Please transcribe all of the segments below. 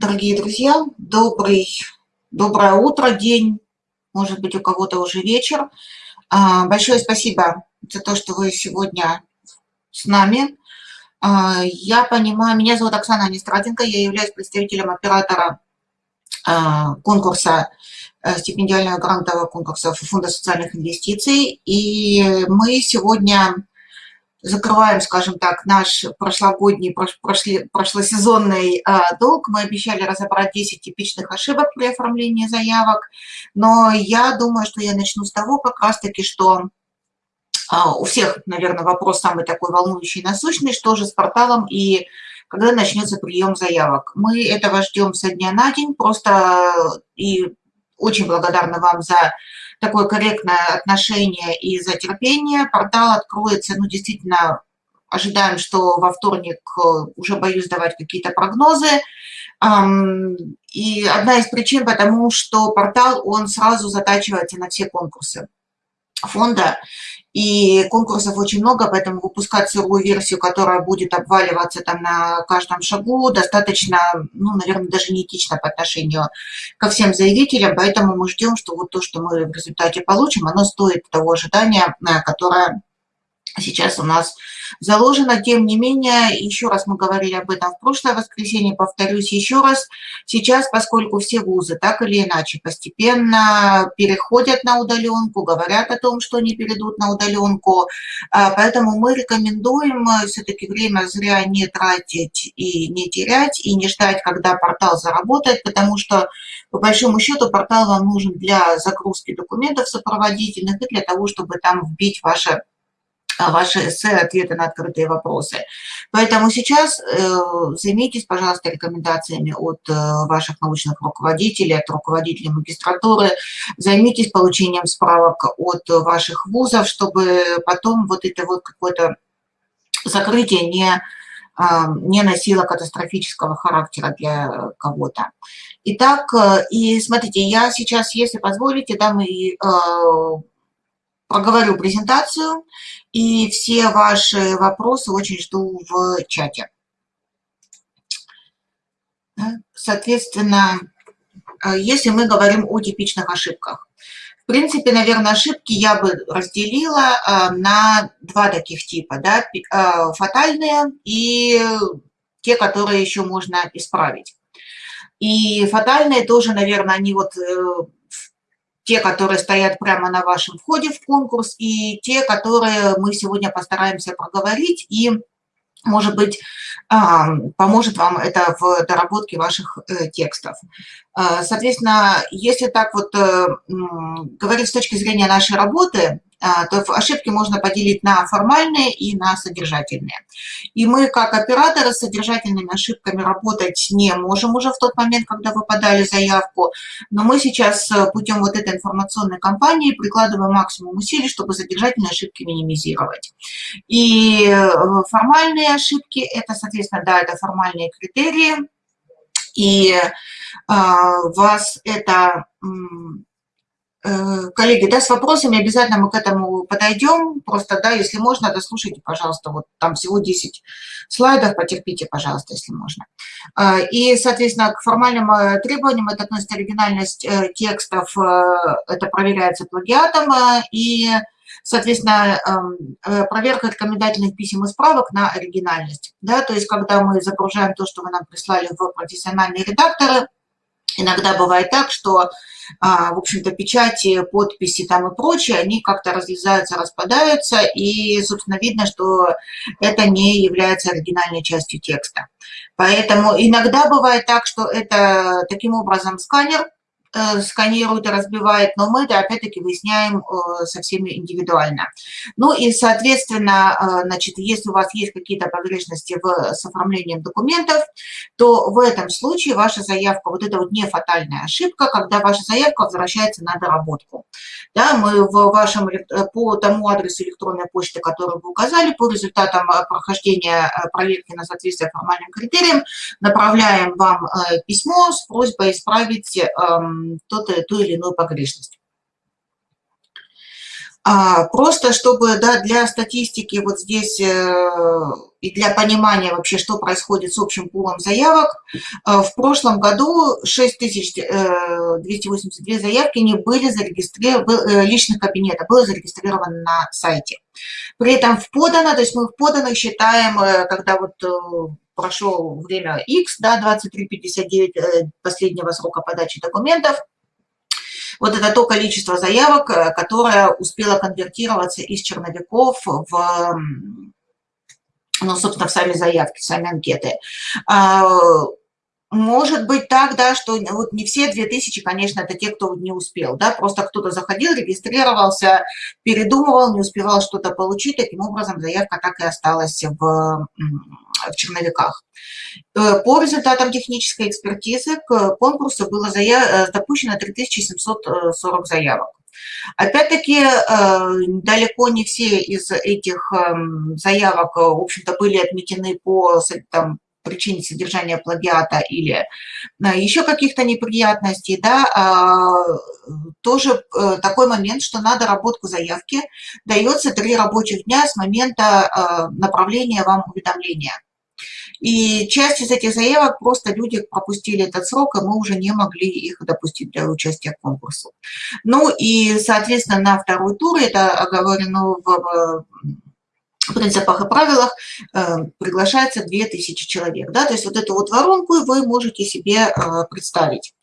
Дорогие друзья, добрый, доброе утро, день, может быть, у кого-то уже вечер. А, большое спасибо за то, что вы сегодня с нами. А, я понимаю, меня зовут Оксана Анистратенко, я являюсь представителем оператора а, конкурса э, стипендиального грантового конкурса Фонда социальных инвестиций. И мы сегодня закрываем, скажем так, наш прошлогодний, прошли, прошлосезонный а, долг. Мы обещали разобрать 10 типичных ошибок при оформлении заявок, но я думаю, что я начну с того как раз-таки, что а, у всех, наверное, вопрос самый такой волнующий насущный, что же с порталом и когда начнется прием заявок. Мы этого ждем со дня на день, просто и очень благодарны вам за такое корректное отношение и за терпение. Портал откроется, ну, действительно, ожидаем, что во вторник э, уже боюсь давать какие-то прогнозы. И одна из причин, потому что портал, он сразу затачивается на все конкурсы фонда, и конкурсов очень много, поэтому выпускать сырую версию, которая будет обваливаться там на каждом шагу, достаточно, ну, наверное, даже неэтично по отношению ко всем заявителям, поэтому мы ждем, что вот то, что мы в результате получим, оно стоит того ожидания, которое сейчас у нас заложено. Тем не менее, еще раз мы говорили об этом в прошлое воскресенье, повторюсь еще раз, сейчас, поскольку все вузы так или иначе постепенно переходят на удаленку, говорят о том, что они перейдут на удаленку, а, поэтому мы рекомендуем все-таки время зря не тратить и не терять, и не ждать, когда портал заработает, потому что, по большому счету, портал вам нужен для загрузки документов сопроводительных и для того, чтобы там вбить ваше а, ваши эссе, ответы на открытые вопросы. Поэтому сейчас э, займитесь, пожалуйста, рекомендациями от э, ваших научных руководителей, от руководителей магистратуры, займитесь получением справок от ваших вузов, чтобы потом вот это вот какое-то закрытие не, а, не носило катастрофического характера для кого-то. Итак, э, и смотрите, я сейчас, если позволите, дам и проговорю презентацию, и все ваши вопросы очень жду в чате. Соответственно, э, если мы говорим о типичных ошибках. В принципе, наверное, ошибки я бы разделила э, на два таких типа. Да? Э, фатальные и те, которые еще можно исправить. И фатальные тоже, наверное, они вот те, которые стоят прямо на вашем входе в конкурс, и те, которые мы сегодня постараемся проговорить, и, может быть, а, поможет вам это в доработке ваших э, текстов. А, соответственно, если так вот э, говорить с точки зрения нашей работы, то ошибки можно поделить на формальные и на содержательные. И мы, как операторы, с содержательными ошибками работать не можем уже в тот момент, когда вы подали заявку, но мы сейчас э, путем вот этой информационной кампании прикладываем максимум усилий, чтобы содержательные ошибки минимизировать. И э, формальные ошибки – это, соответственно, да, это формальные критерии, и э, вас это коллеги, да, с вопросами обязательно мы к этому подойдем. Просто, да, если можно, дослушайте, пожалуйста, вот там всего 10 слайдов, потерпите, пожалуйста, если можно. Э, и, соответственно, к формальным э, требованиям это относится оригинальность текстов, это проверяется плагиатом, и, соответственно, эм, проверка рекомендательных писем и справок на оригинальность. Да, то есть, когда мы загружаем то, что вы нам прислали в профессиональные редакторы, иногда бывает так, что а, в общем-то, печати, подписи там и прочее, они как-то разлезаются, распадаются, и, собственно, видно, что это не является оригинальной частью текста. Поэтому иногда бывает так, что это таким образом сканер сканирует и разбивает, но мы это опять-таки выясняем э, со всеми индивидуально. Ну и, соответственно, э, значит, если у вас есть какие-то погрешности в, с оформлением документов, то в этом случае ваша заявка, вот это вот не фатальная ошибка, когда ваша заявка возвращается на доработку. Да, мы в вашем, по тому адресу электронной почты, который вы указали, по результатам прохождения проверки на соответствие формальным критериям, направляем вам письмо с просьбой исправить эм, ту или иную погрешность. А, просто чтобы да, для статистики вот здесь э, и для понимания вообще, что происходит с общим пулом заявок, э, в прошлом году 6282 э, заявки не были зарегистрированы, личных кабинетов было зарегистрировано на сайте. При этом в подано, то есть мы в поданных считаем, когда вот прошло время X, да, 23.59 последнего срока подачи документов, вот это то количество заявок, э, которое успело конвертироваться из черновиков в, ну, собственно, в сами заявки, в сами анкеты. Может быть так, да, что вот не все 2000, конечно, это те, кто не успел, да, просто кто-то заходил, регистрировался, передумывал, не успевал что-то получить, таким образом заявка так и осталась в, в черновиках. Э, по результатам технической экспертизы к конкурсу было заяв... Э, допущено 3740 заявок. Опять-таки, э, далеко не все из этих эм, заявок, в общем-то, были отметены по там, причине содержания плагиата или еще каких-то неприятностей, да, а, тоже такой момент, что на доработку заявки дается три рабочих дня с момента направления вам уведомления. И часть из этих заявок просто люди пропустили этот срок, и мы уже не могли их допустить для участия в конкурсе. Ну и, соответственно, на второй тур, это оговорено в принципах и правилах э, приглашается 2000 человек. Да? То есть вот эту вот воронку вы можете себе э, представить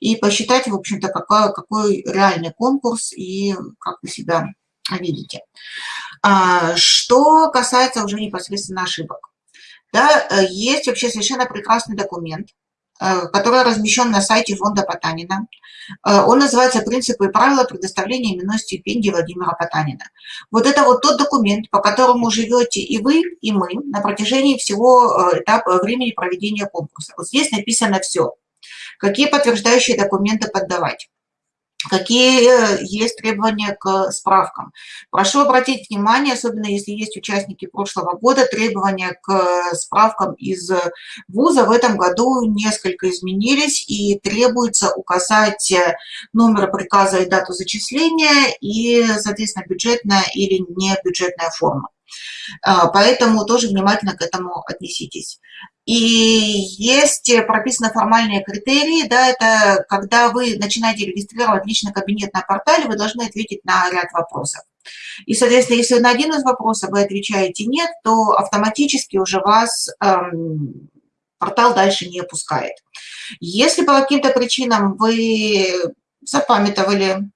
и посчитать, в общем-то, какой, какой реальный конкурс и как вы себя видите. А, что касается уже непосредственно ошибок. Да, э, есть вообще совершенно прекрасный документ, который размещен на сайте фонда Потанина. Э, он называется «Принципы и правила предоставления именной стипендии Владимира Потанина». Вот это вот тот документ, по которому живете и вы, и мы на протяжении всего этапа времени проведения конкурса. Вот здесь написано все. Какие подтверждающие документы поддавать Какие э, есть требования к справкам? Прошу обратить внимание, особенно если есть участники прошлого года, требования к справкам из вуза в этом году несколько изменились и требуется указать номер приказа и дату зачисления и, соответственно, бюджетная или не бюджетная форма. А, поэтому тоже внимательно к этому отнеситесь. И есть прописаны формальные критерии, да, это когда вы начинаете регистрировать личный кабинет на портале, вы должны ответить на ряд вопросов. И, соответственно, если на один из вопросов вы отвечаете «нет», то автоматически уже вас эм, портал дальше не пускает. Если по каким-то причинам вы запамятовали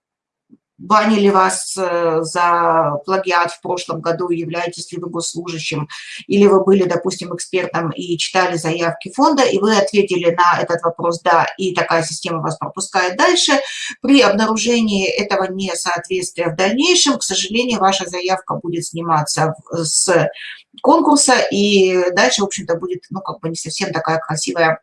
банили вас э, за плагиат в прошлом году, являетесь ли вы госслужащим, или вы были, допустим, экспертом и читали заявки фонда, и вы ответили на этот вопрос «да», и такая система вас пропускает дальше, при обнаружении этого несоответствия в дальнейшем, к сожалению, ваша заявка будет сниматься с конкурса, и дальше, в общем-то, будет, ну, как бы не совсем такая красивая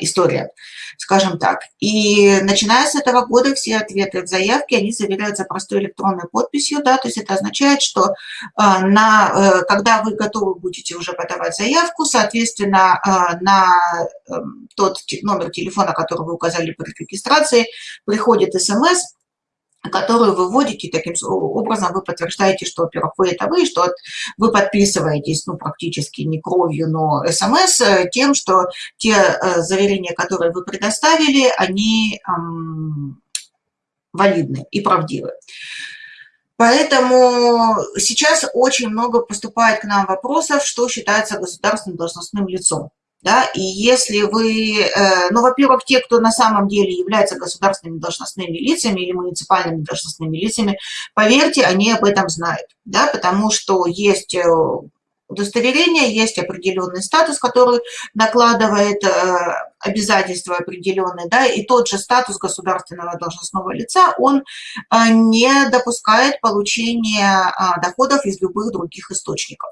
история, скажем так. И начиная с этого года все ответы в заявке, они заверяются простой электронной подписью, да, то есть это означает, что э, на, э, когда вы готовы будете уже подавать заявку, соответственно, на эм, тот номер телефона, который вы указали при регистрации, приходит смс, которую вы вводите, таким образом вы подтверждаете, что, во-первых, вы это вы, что вы подписываетесь, ну, практически не кровью, но смс, э, тем, что те э, заверения, которые вы предоставили, они эм, валидны и правдивы. Поэтому сейчас очень много поступает к нам вопросов, что считается государственным должностным лицом. Да? И если вы, э, ну, во-первых, те, кто на самом деле являются государственными должностными лицами или муниципальными должностными лицами, поверьте, они об этом знают, да? потому что есть э, удостоверение, есть определенный статус, который накладывает э, обязательства определенные, да, и тот же статус государственного должностного лица, он не допускает получения доходов из любых других источников.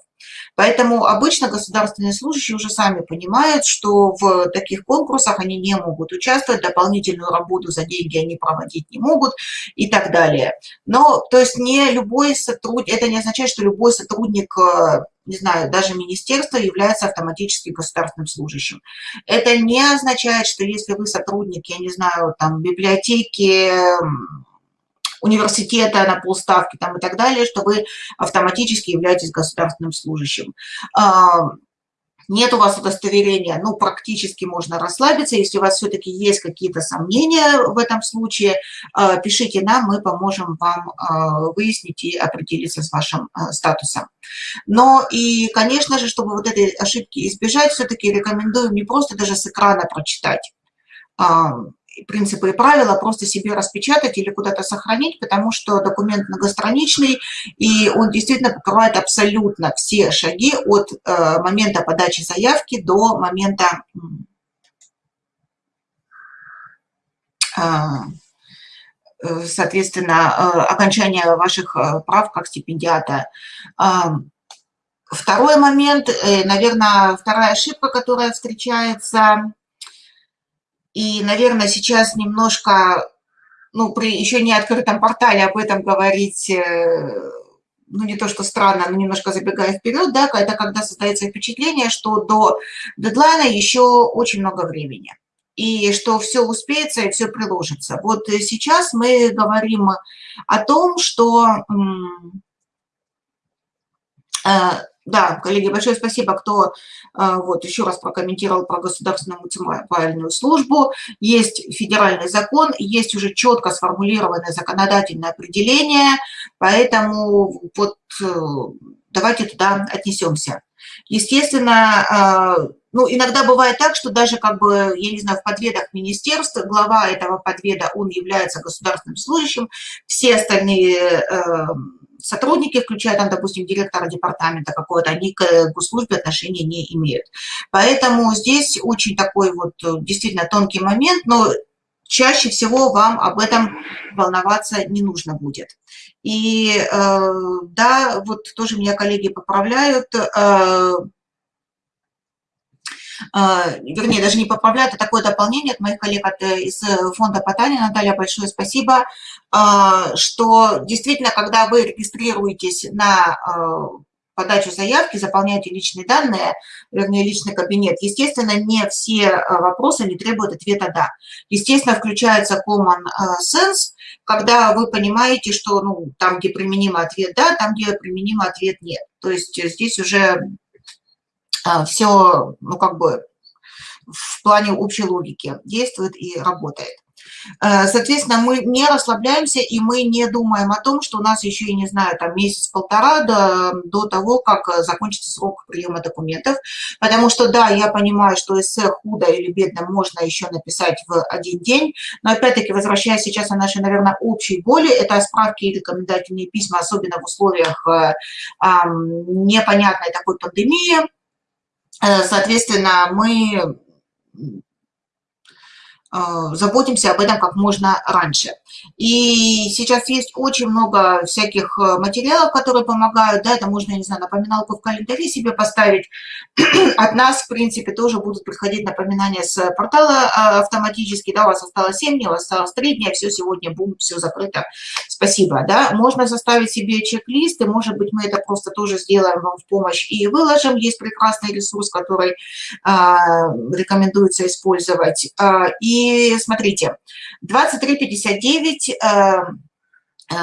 Поэтому обычно государственные служащие уже сами понимают, что в таких конкурсах они не могут участвовать, дополнительную работу за деньги они проводить не могут и так далее. Но, то есть не любой сотрудник, это не означает, что любой сотрудник э, не знаю, даже министерство является автоматически государственным служащим. Это не означает, что если вы сотрудник, я не знаю, там, библиотеки, университета на полставки там, и так далее, что вы автоматически являетесь государственным служащим нет у вас удостоверения, ну, практически можно расслабиться. Если у вас все-таки есть какие-то сомнения в этом случае, э, пишите нам, мы поможем вам э, выяснить и определиться с вашим статусом. Но и, конечно же, чтобы вот этой ошибки избежать, все-таки рекомендуем не просто даже с экрана прочитать, принципы и правила просто себе распечатать или куда-то сохранить, потому что документ многостраничный, и он действительно покрывает абсолютно все шаги от э, момента подачи заявки до момента э, соответственно, э, окончания ваших прав как стипендиата. Второй момент, наверное, вторая ошибка, которая встречается и, наверное, сейчас немножко, ну, при еще не открытом портале об этом говорить, э, ну, не то что странно, но немножко забегая вперед, да, это когда создается впечатление, что до дедлайна еще очень много времени и что все успеется и все приложится. Вот сейчас мы говорим о том, что э, да, коллеги, большое спасибо, кто э, вот еще раз прокомментировал про государственную муниципальную службу. Есть федеральный закон, есть уже четко сформулированное законодательное определение, поэтому вот э, давайте туда отнесемся. Естественно, э, ну, иногда бывает так, что даже, как бы, я не знаю, в подведах министерства, глава этого подведа, он является государственным служащим, все остальные сотрудники, включая там, допустим, директора департамента какого-то, они к госслужбе отношения не имеют. Поэтому здесь очень такой вот э, действительно тонкий момент, но чаще всего вам об этом волноваться не нужно будет. И э, да, вот тоже меня коллеги поправляют, э, вернее, даже не поправляют, а такое дополнение от моих коллег от, э, из э, фонда Потанина. Наталья, большое спасибо, а, что действительно, когда вы регистрируетесь на а, подачу заявки, заполняете личные данные, вернее, личный кабинет, естественно, не все вопросы не требуют ответа «да». Естественно, включается common sense, когда вы понимаете, что ну, там, где применим ответ «да», там, где применим ответ «нет». То есть здесь уже а, все, ну, как бы в плане общей логики действует и работает. Э, соответственно, мы не расслабляемся, и мы не думаем о том, что у нас еще, я не знаю, там месяц-полтора до, до того, как закончится срок приема документов. Потому что, да, я понимаю, что эссе худо или бедно можно еще написать в один день, но опять-таки, возвращаясь сейчас на наши, наверное, общие боли, это справки и рекомендательные письма, особенно в условиях э, э, непонятной такой пандемии, Э, соответственно, мы заботимся об этом как можно раньше. И сейчас есть очень много всяких э, материалов, которые помогают, да, это можно, не знаю, напоминалку в календаре себе поставить. От нас, в принципе, тоже будут приходить напоминания с портала а, автоматически, да, у вас осталось 7 дней, у вас осталось 3 дня, все, сегодня, бум, все закрыто, спасибо, да. Можно составить себе чек-лист, и, может быть, мы это просто тоже сделаем вам в помощь и выложим. Есть прекрасный ресурс, который а, рекомендуется использовать. И и смотрите, 23.59 э, э,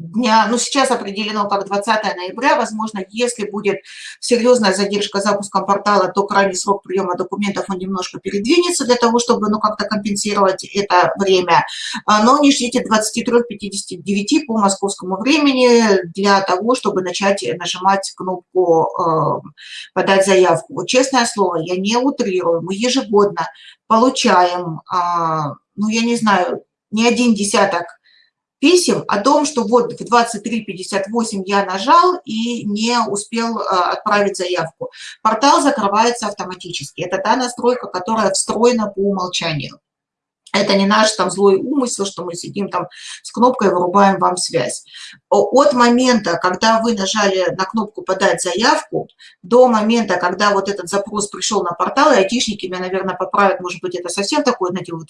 дня, ну сейчас определено как 20 ноября, возможно, если будет серьезная задержка запуском портала, то крайний срок приема документов он немножко передвинется для того, чтобы ну как-то компенсировать это время. А, но не ждите 23.59 по московскому времени для того, чтобы начать нажимать кнопку э, «Подать заявку». Вот честное слово, я не утрирую, мы ежегодно получаем, а, ну я не знаю, не один десяток писем о том, что вот в 23.58 я нажал и не успел э, отправить заявку. Портал закрывается автоматически. Это та настройка, которая встроена по умолчанию. Это не наш там злой умысел, что мы сидим там с кнопкой вырубаем вам связь. От момента, когда вы нажали на кнопку «Подать заявку», до момента, когда вот этот запрос пришел на портал, и айтишники меня, наверное, поправят, может быть, это совсем такое, знаете, вот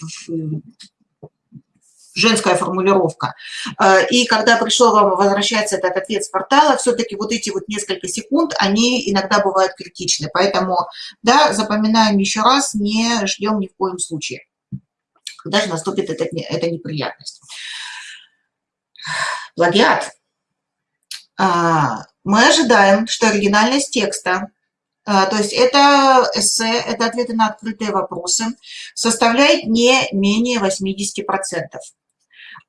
женская формулировка. Э, и когда пришел вам возвращается этот ответ с портала, все-таки вот эти вот несколько секунд, они иногда бывают критичны. Поэтому, да, запоминаем еще раз, не ждем ни в коем случае, когда же наступит эта, эта неприятность. Плагиат. А, мы ожидаем, что оригинальность текста, а, то есть это эссе, это ответы на открытые вопросы, составляет не менее 80%.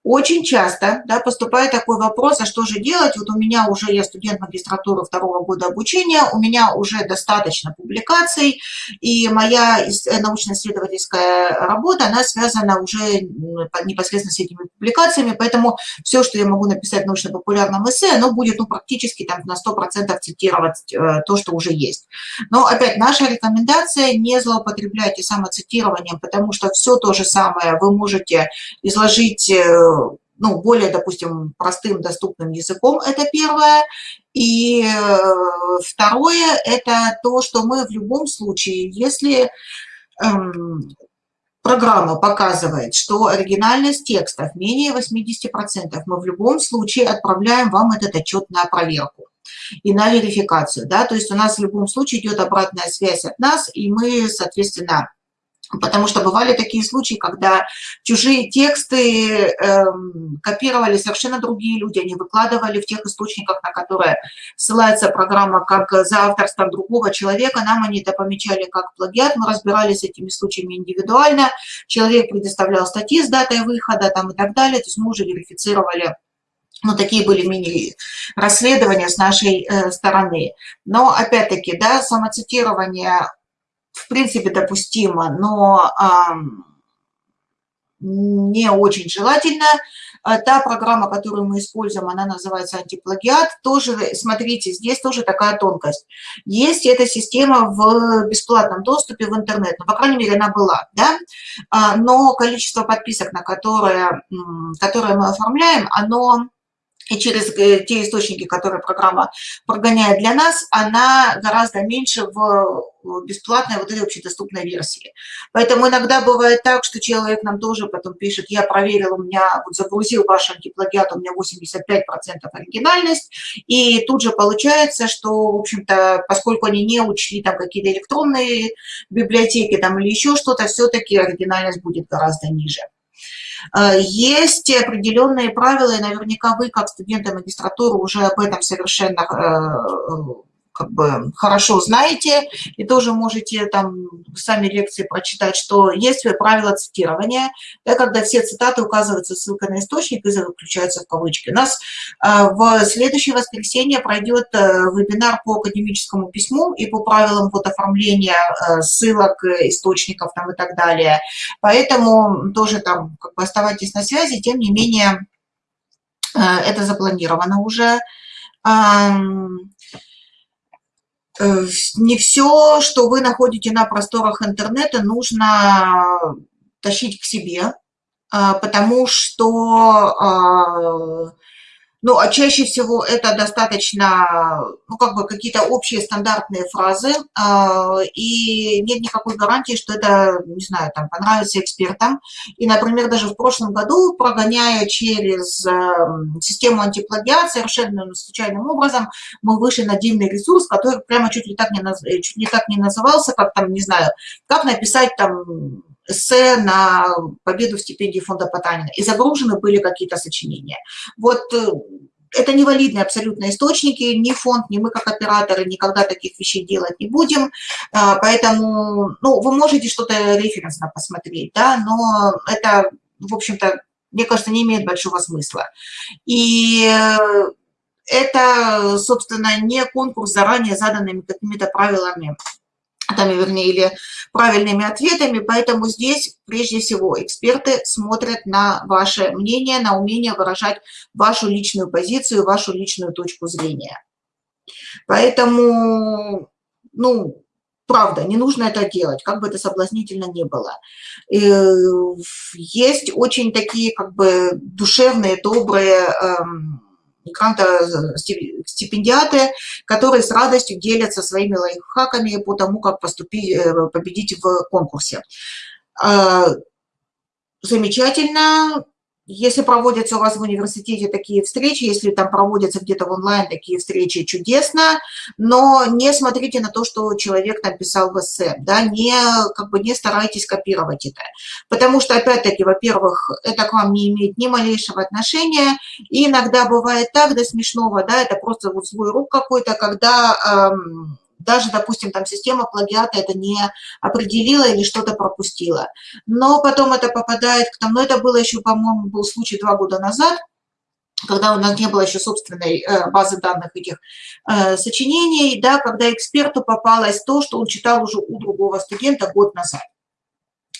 Очень часто да, поступает такой вопрос, а что же делать? Вот у меня уже, я студент магистратуры второго года обучения, у меня уже достаточно публикаций, и моя э, научно-исследовательская работа, она связана уже непосредственно с этими публикациями, поэтому все, что я могу написать в научно-популярном эссе, оно будет ну, практически там, на 100% цитировать э, то, что уже есть. Но опять наша рекомендация не злоупотреблять самоцитированием, потому что все то же самое вы можете изложить э, ну, более, допустим, простым, доступным языком, это первое. И э, второе, это то, что мы в любом случае, если эм, программа показывает, что оригинальность текстов менее 80%, мы в любом случае отправляем вам этот отчет на проверку и на верификацию. Да? То есть у нас в любом случае идет обратная связь от нас, и мы, соответственно, Потому что бывали такие случаи, когда чужие тексты э, копировали совершенно другие люди, они выкладывали в тех источниках, на которые ссылается программа, как за авторством другого человека. Нам они это помечали как плагиат, мы разбирались с этими случаями индивидуально. Человек предоставлял статьи с датой выхода там, и так далее, то есть мы уже верифицировали ну, такие были мини-расследования с нашей э, стороны. Но, опять-таки, да, самоцитирование в принципе допустимо, но не очень желательно. А та программа, которую мы используем, она называется антиплагиат. Тоже, смотрите, здесь тоже такая тонкость. Есть эта система в бесплатном доступе в интернет, ну, по крайней мере, она была, да? А, но количество подписок, на которые, которые мы оформляем, оно и через э, те источники, которые программа прогоняет для нас, она гораздо меньше в бесплатной вот этой общедоступной версии. Поэтому иногда бывает так, что человек нам тоже потом пишет, я проверил, у меня вот загрузил ваш антиплагиат, у меня 85% оригинальность, и тут же получается, что, в общем-то, поскольку они не учли там какие-то электронные библиотеки там или еще что-то, все-таки оригинальность будет гораздо ниже. Э, есть определенные правила, и наверняка вы, как студенты магистратуры, уже об этом совершенно э, как бы хорошо знаете, и тоже можете там сами лекции прочитать, что есть правила цитирования, да, когда все цитаты указываются ссылкой на источник и заключаются в кавычки. У нас а, в следующее воскресенье пройдет а, вебинар по академическому письму и по правилам вот оформления а, ссылок, источников там и так далее. Поэтому тоже там как бы оставайтесь на связи, тем не менее это запланировано уже. Э, не все, что вы находите на просторах интернета, нужно тащить к себе, а, потому что а, ну, а чаще всего это достаточно, ну, как бы какие-то общие стандартные фразы, э, и нет никакой гарантии, что это, не знаю, там, понравится экспертам. И, например, даже в прошлом году, прогоняя через э, систему антиплагиат совершенно случайным образом, мы вышли на отдельный ресурс, который прямо чуть ли так не, наз... чуть ли так не назывался, как там, не знаю, как написать там эссе на победу в стипендии фонда Потанина, и загружены были какие-то сочинения. Вот э, это невалидные абсолютно источники, ни фонд, ни мы как операторы никогда таких вещей делать не будем, а, поэтому, ну, вы можете что-то референсно посмотреть, да, но это, в общем-то, мне кажется, не имеет большого смысла. И э, это, собственно, не конкурс заранее заданными какими-то правилами там, вернее, или правильными ответами, поэтому здесь прежде всего эксперты смотрят на ваше мнение, на умение выражать вашу личную позицию, вашу личную точку зрения. Поэтому, ну, правда, не нужно это делать, как бы это соблазнительно не было. Э, есть очень такие как бы душевные, добрые эм, гранта-стипендиаты, которые с радостью делятся своими лайфхаками по тому, как поступить, э, победить в конкурсе. А, замечательно. Если проводятся у вас в университете такие встречи, если там проводятся где-то в онлайн такие встречи, чудесно, но не смотрите на то, что человек написал в эссе, да, не, как бы не старайтесь копировать это, потому что, опять-таки, во-первых, это к вам не имеет ни малейшего отношения, и иногда бывает так до смешного, да, это просто вот свой рук какой-то, когда... Эм, даже, допустим, там система плагиата это не определила или что-то пропустила. Но потом это попадает к тому, но это было еще, по-моему, был случай два года назад, когда у нас не было еще собственной э, базы данных этих э, сочинений, да, когда эксперту попалось то, что он читал уже у другого студента год назад.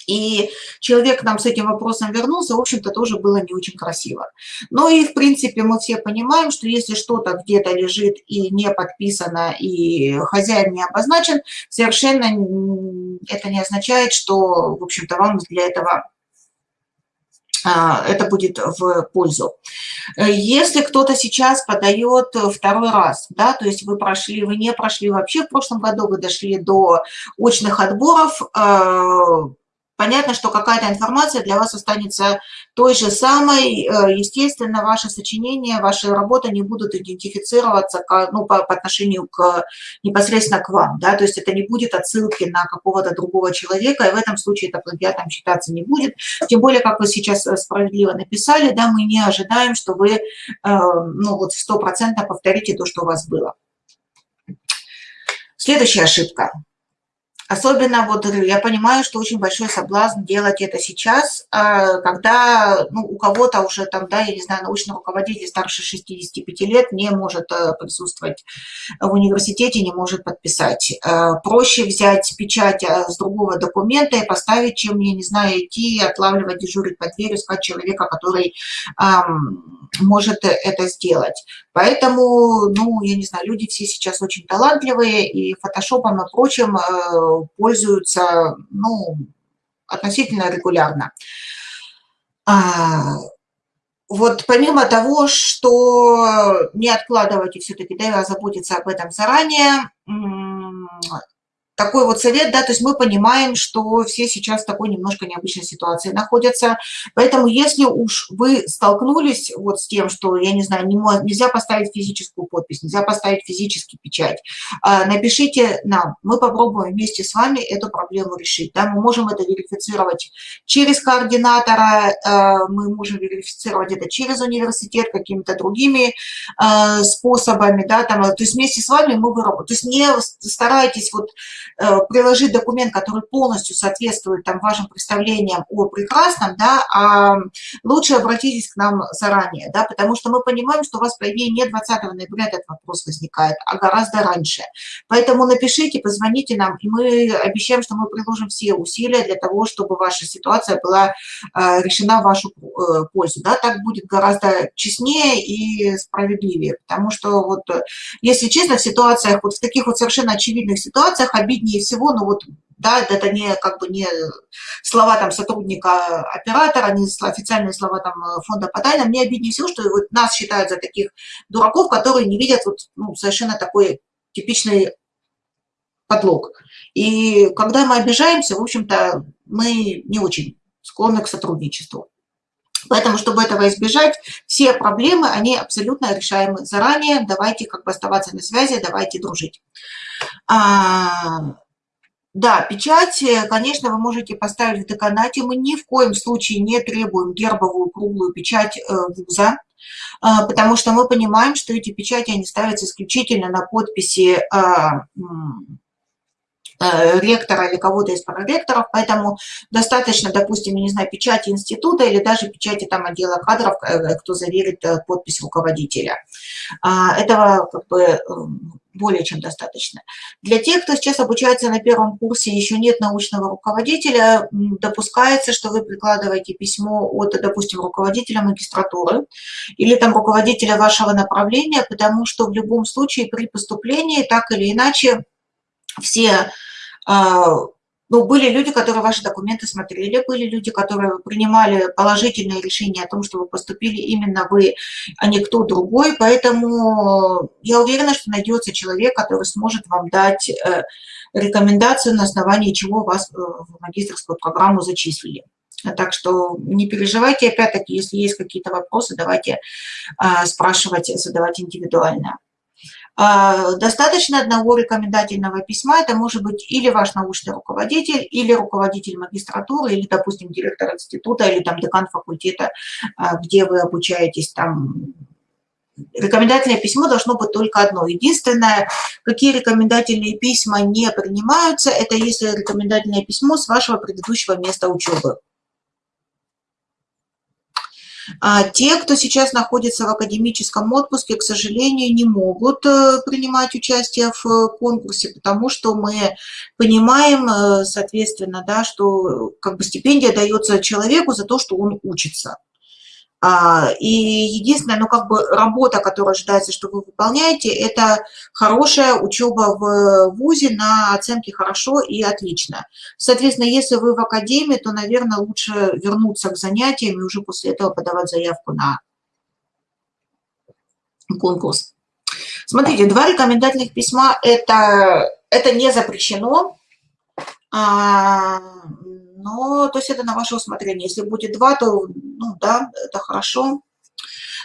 И человек нам с этим вопросом вернулся, в общем-то, тоже было не очень красиво. Ну и, в принципе, мы все понимаем, что если что-то где-то лежит и не подписано, и хозяин не обозначен, совершенно это не означает, что, в общем-то, вам для этого а, это будет в пользу. Если кто-то сейчас подает второй раз, да, то есть вы прошли, вы не прошли вообще в прошлом году, вы дошли до очных отборов, а, Понятно, что какая-то информация для вас останется той же самой. Э, естественно, ваши сочинения, ваши работы не будут идентифицироваться ну, по, по отношению к, непосредственно к вам. Да? То есть это не будет отсылки на какого-то другого человека, и в этом случае это плагиатом считаться не будет. Тем более, как вы сейчас э, справедливо написали, да, мы не ожидаем, что вы э, ну, вот 100% повторите то, что у вас было. Следующая ошибка – Особенно вот я понимаю, что очень большой соблазн делать это сейчас, а, когда ну, у кого-то уже там, да, я не знаю, научный руководитель старше 65 лет не может э, присутствовать в университете, не может подписать. Э, проще взять печать э, с другого документа и поставить, чем, я не знаю, идти, отлавливать, дежурить под дверью, искать человека, который эм, может это сделать. Поэтому, ну, я не знаю, люди все сейчас очень талантливые, и фотошопом и прочим пользуются ну, относительно регулярно. А, вот помимо того, что не откладывайте все-таки, да, заботиться об этом заранее, такой вот совет, да, то есть мы понимаем, что все сейчас в такой немножко необычной ситуации находятся, поэтому если уж вы столкнулись вот с тем, что, я не знаю, не, нельзя поставить физическую подпись, нельзя поставить физический печать, а, напишите нам, мы попробуем вместе с вами эту проблему решить, да, мы можем это верифицировать через координатора, а, мы можем верифицировать это через университет, какими-то другими а, способами, да, там, то есть вместе с вами мы выработаем, то есть не старайтесь вот приложить документ, который полностью соответствует там, вашим представлениям о прекрасном, да, а лучше обратитесь к нам заранее, да, потому что мы понимаем, что у вас, по идее, не 20 ноября этот вопрос возникает, а гораздо раньше. Поэтому напишите, позвоните нам, и мы обещаем, что мы приложим все усилия для того, чтобы ваша ситуация была э, решена в вашу э, пользу. Да, так будет гораздо честнее и справедливее, потому что вот, если честно, в ситуациях, вот в таких вот совершенно очевидных ситуациях обиднее обиднее всего, ну вот, да, это не как бы не слова там сотрудника оператора, не официальные слова там фонда по тайнам, мне обиднее всего, что вот нас считают за таких дураков, которые не видят вот, ну, совершенно такой типичный подлог. И когда мы обижаемся, в общем-то, мы не очень склонны к сотрудничеству. Поэтому, чтобы этого избежать, все проблемы, они абсолютно решаемы заранее. Давайте как бы оставаться на связи, давайте дружить. А, да, печать, э, конечно, вы можете поставить в деканате. Мы ни в коем случае не требуем гербовую круглую печать э, вуза, а, потому что мы понимаем, что эти печати, они ставятся исключительно на подписи Э, ректора или кого-то из проректоров, поэтому достаточно, допустим, не знаю, печати института или даже печати там отдела кадров, э, кто заверит э, подпись руководителя. А, этого как бы более чем достаточно. Для тех, кто сейчас обучается на первом курсе, еще нет научного руководителя, допускается, что вы прикладываете письмо от, допустим, руководителя магистратуры или там руководителя вашего направления, потому что в любом случае при поступлении так или иначе все ну, были люди, которые ваши документы смотрели, были люди, которые принимали положительные решения о том, что вы поступили именно вы, а не кто другой. Поэтому я уверена, что найдется человек, который сможет вам дать э, рекомендацию, на основании чего вас э, в магистрскую программу зачислили. Так что не переживайте, опять-таки, если есть какие-то вопросы, давайте а, спрашивать, задавать индивидуально. А, достаточно одного рекомендательного письма, это может быть или ваш научный руководитель, или руководитель магистратуры, или, допустим, директор института, или там декан факультета, а, где вы обучаетесь там рекомендательное письмо должно быть только одно. Единственное, какие рекомендательные письма не принимаются, это если рекомендательное письмо с вашего предыдущего места учебы. А те, кто сейчас находится в академическом отпуске, к сожалению, не могут э, принимать участие в э, конкурсе, потому что мы понимаем, э, соответственно, да, что как бы стипендия дается человеку за то, что он учится. А, и единственное, ну, как бы работа, которая ожидается, что вы выполняете, это хорошая учеба в ВУЗе на оценке хорошо и отлично. Соответственно, если вы в академии, то, наверное, лучше вернуться к занятиям и уже после этого подавать заявку на конкурс. Смотрите, два рекомендательных письма это, – это не запрещено. Но то есть это на ваше усмотрение. Если будет два, то, ну да, это хорошо.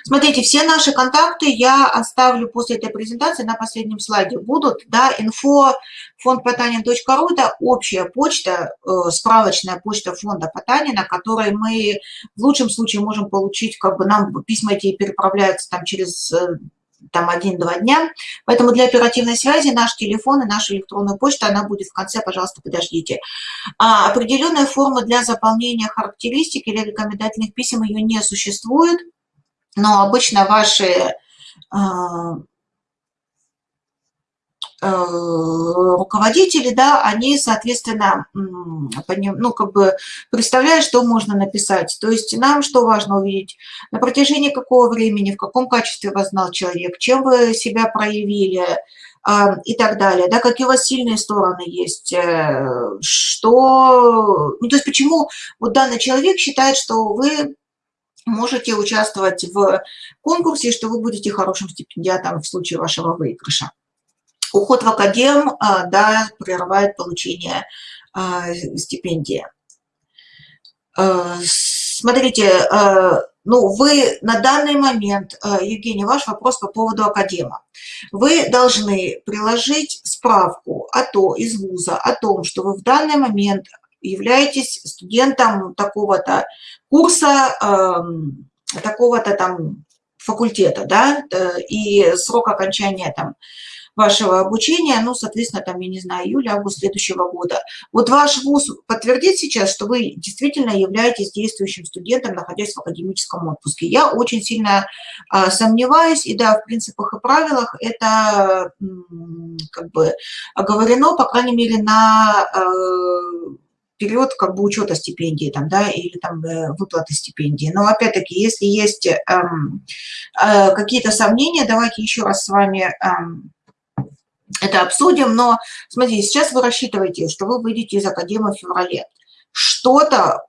Смотрите, все наши контакты я оставлю после этой презентации на последнем слайде. Будут, да, инфо фондпотанин.ру – это общая почта, э, справочная почта фонда Потанина, которой мы в лучшем случае можем получить, как бы нам письма эти переправляются там через э, там один-два дня. Поэтому для оперативной связи наш телефон и наша электронная почта, она будет в конце, пожалуйста, подождите. А определенная форма для заполнения характеристик или рекомендательных писем ее не существует, но обычно ваши а, руководители, да, они, соответственно, ну, как бы представляют, что можно написать. То есть нам что важно увидеть? На протяжении какого времени, в каком качестве вас знал человек, чем вы себя проявили а, и так далее, да, какие у вас сильные стороны есть, э, что, ну, то есть почему вот данный человек считает, что вы можете участвовать в конкурсе, что вы будете хорошим стипендиатом в случае вашего выигрыша. Уход в академ, а, да, прерывает получение а, стипендии. А, смотрите, ну, вы на данный момент, Евгений, ваш вопрос по поводу академа. Вы должны приложить справку о то, из вуза о том, что вы в данный момент являетесь студентом такого-то курса, такого-то там факультета, да, э, и срок окончания там вашего обучения, ну, соответственно, там, я не знаю, июля-август следующего года. Вот ваш вуз подтвердит сейчас, что вы действительно являетесь действующим студентом, находясь в академическом отпуске. Я очень сильно а, сомневаюсь, и да, в принципах и правилах это как бы оговорено, по крайней мере, на а, период как бы учета стипендии там, да, или там э, выплаты стипендии. Но опять-таки, если есть эм, э, какие-то сомнения, давайте еще раз с вами эм, это обсудим, но смотрите, сейчас вы рассчитываете, что вы выйдете из академии в феврале. Что-то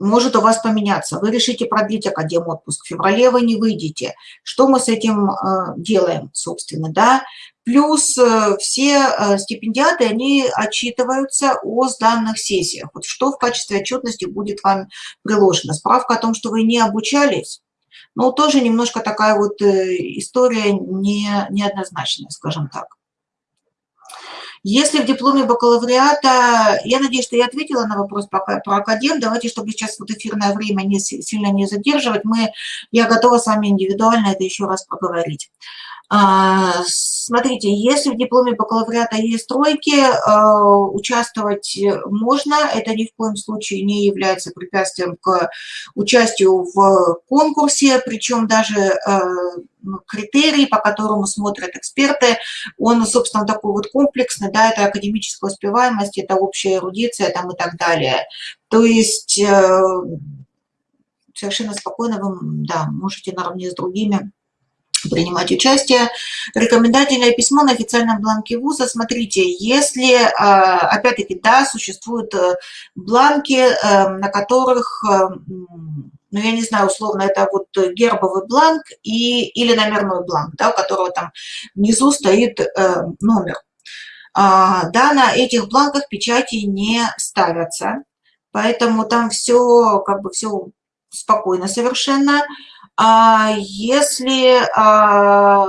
может у вас поменяться. Вы решите продлить академ отпуск. В феврале вы не выйдете. Что мы с этим э, делаем, собственно, да? Плюс э, все э, стипендиаты, они отчитываются о сданных сессиях. Вот что в качестве отчетности будет вам приложено? Справка о том, что вы не обучались, но тоже немножко такая вот история не, неоднозначная, скажем так. Если в дипломе бакалавриата, я надеюсь, что я ответила на вопрос про академ, давайте, чтобы сейчас вот эфирное время не, сильно не задерживать, мы, я готова с вами индивидуально это еще раз поговорить. Смотрите, если в дипломе бакалавриата есть тройки, а, участвовать можно, это ни в коем случае не является препятствием к участию в конкурсе, причем даже а, ну, критерий, по которому смотрят эксперты, он, собственно, такой вот комплексный, да, это академическая успеваемость, это общая эрудиция там и так далее. То есть э, совершенно спокойно вы, да, можете наравне с другими принимать участие. Рекомендательное письмо на официальном бланке вуза. Смотрите, если, а, опять-таки, да, существуют э, бланки, э, на которых, э, ну, я не знаю, условно, это вот гербовый бланк и, или номерной бланк, да, у которого там внизу стоит номер. А, да, на этих бланках печати не ставятся. Поэтому там все, как бы все спокойно совершенно. А если, а,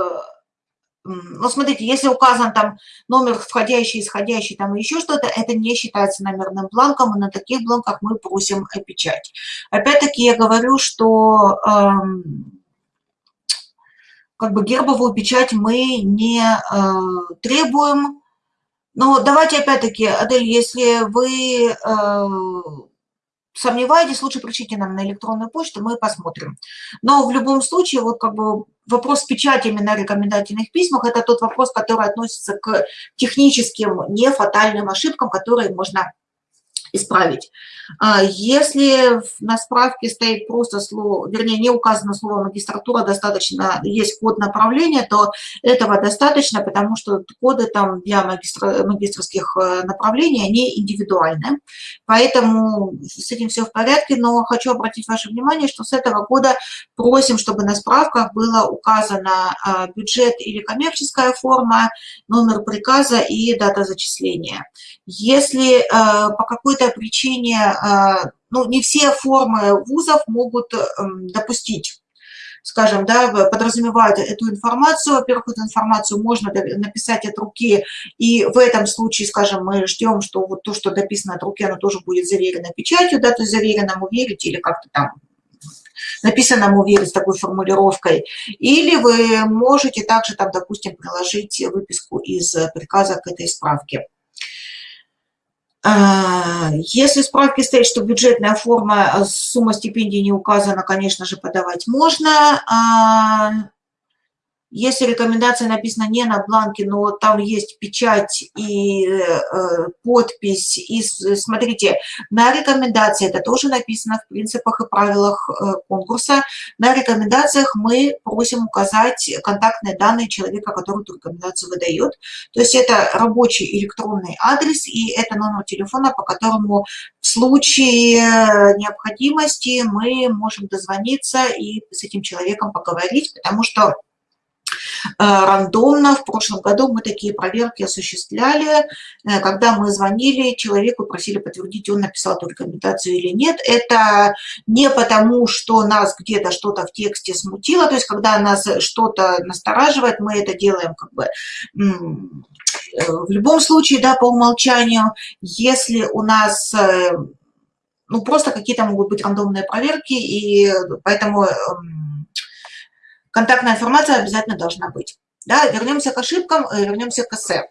ну, смотрите, если указан там номер входящий, исходящий, там еще что-то, это не считается номерным бланком, и на таких бланках мы просим печать. Опять-таки я говорю, что как бы гербовую печать мы не э, требуем. Но давайте опять-таки, Адель, если вы э, сомневаетесь, лучше пришлите нам на электронную почту, мы посмотрим. Но в любом случае, вот как бы вопрос с печатями на рекомендательных письмах – это тот вопрос, который относится к техническим, не фатальным ошибкам, которые можно исправить. А если на справке стоит просто слово, вернее, не указано слово магистратура, достаточно, есть код направления, то этого достаточно, потому что коды там для магистра, магистрских э, направлений, они индивидуальны. Поэтому с этим все в порядке, но хочу обратить ваше внимание, что с этого года просим, чтобы на справках было указано а, бюджет или коммерческая форма, номер приказа и дата зачисления. Если э, по какой-то причине, э, ну, не все формы вузов могут эм, допустить скажем, да, подразумевают эту информацию. Во-первых, эту информацию можно написать от руки, и в этом случае, скажем, мы ждем, что вот то, что дописано от руки, оно тоже будет заверено печатью, да, то есть заверенному верить или как-то там написанному верить с такой формулировкой. Или вы можете также там, допустим, приложить выписку из приказа к этой справке. А, если в справке стоит, что бюджетная форма, а, сумма стипендий не указана, конечно же, подавать можно. Если рекомендация написана не на бланке, но там есть печать и э, подпись, и смотрите, на рекомендации, это тоже написано в принципах и правилах э, конкурса, на рекомендациях мы просим указать контактные данные человека, который эту рекомендацию выдает. То есть это рабочий электронный адрес и это номер телефона, по которому в случае необходимости мы можем дозвониться и с этим человеком поговорить, потому что Э, рандомно. В прошлом году мы такие проверки осуществляли, э, когда мы звонили человеку, просили подтвердить, он написал эту рекомендацию или нет. Это не потому, что нас где-то что-то в тексте смутило, то есть когда нас что-то настораживает, мы это делаем как бы э, в любом случае, да, по умолчанию, если у нас ну, просто какие-то могут быть рандомные проверки, и поэтому эм, контактная информация обязательно должна быть. Да, вернемся к ошибкам, э, вернемся к эссе.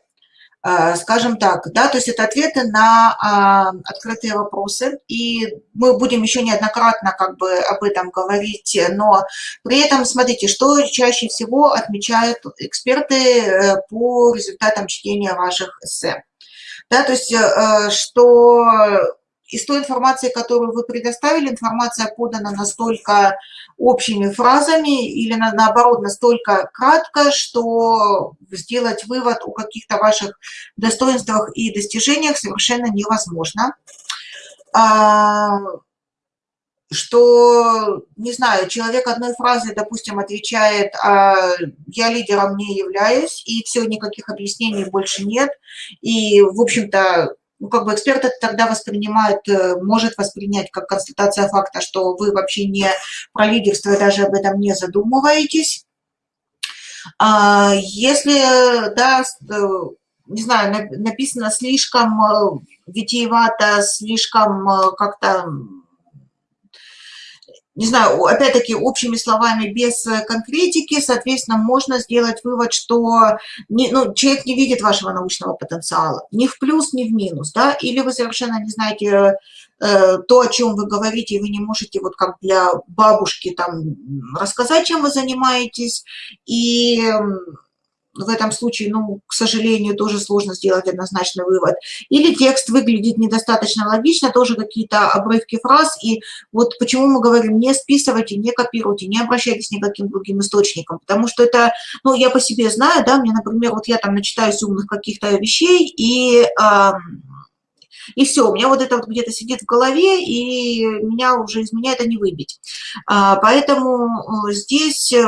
Э, скажем так, да, то есть это ответы на а, открытые вопросы, и мы будем еще неоднократно как бы об этом говорить, но при этом смотрите, что чаще всего отмечают эксперты э, по результатам чтения ваших эссе. Да, то есть что из той информации, которую вы предоставили, информация подана настолько общими фразами или на, наоборот настолько кратко, что сделать вывод о каких-то ваших достоинствах и достижениях совершенно невозможно. А, что, не знаю, человек одной фразой, допустим, отвечает, а я лидером не являюсь, и все, никаких объяснений больше нет, и, в общем-то, ну, как бы эксперт тогда воспринимает, э, может воспринять как констатация факта, что вы вообще не про лидерство даже об этом не задумываетесь. А если, да, э, не знаю, написано слишком э, витиевато, слишком как-то не знаю, опять-таки общими словами, без э, конкретики, соответственно, можно сделать вывод, что не, ну, человек не видит вашего научного потенциала. Ни в плюс, ни в минус, да, или вы совершенно не знаете э, то, о чем вы говорите, и вы не можете вот как для бабушки там рассказать, чем вы занимаетесь, и в этом случае, ну, к сожалению, тоже сложно сделать однозначный вывод. Или текст выглядит недостаточно логично, тоже какие-то обрывки фраз. И вот почему мы говорим, не списывайте, не копируйте, не обращайтесь ни к каким другим источникам. Потому что это, ну, я по себе знаю, да, мне, например, вот я там начитаюсь умных каких-то вещей, и... Э, и все, у меня вот это вот где-то сидит в голове, и меня уже из меня это не выбить. А, поэтому э, здесь э,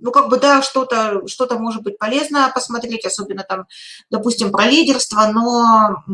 ну, как бы, да, что-то что, -то, может быть полезно посмотреть, особенно там, допустим, про лидерство, но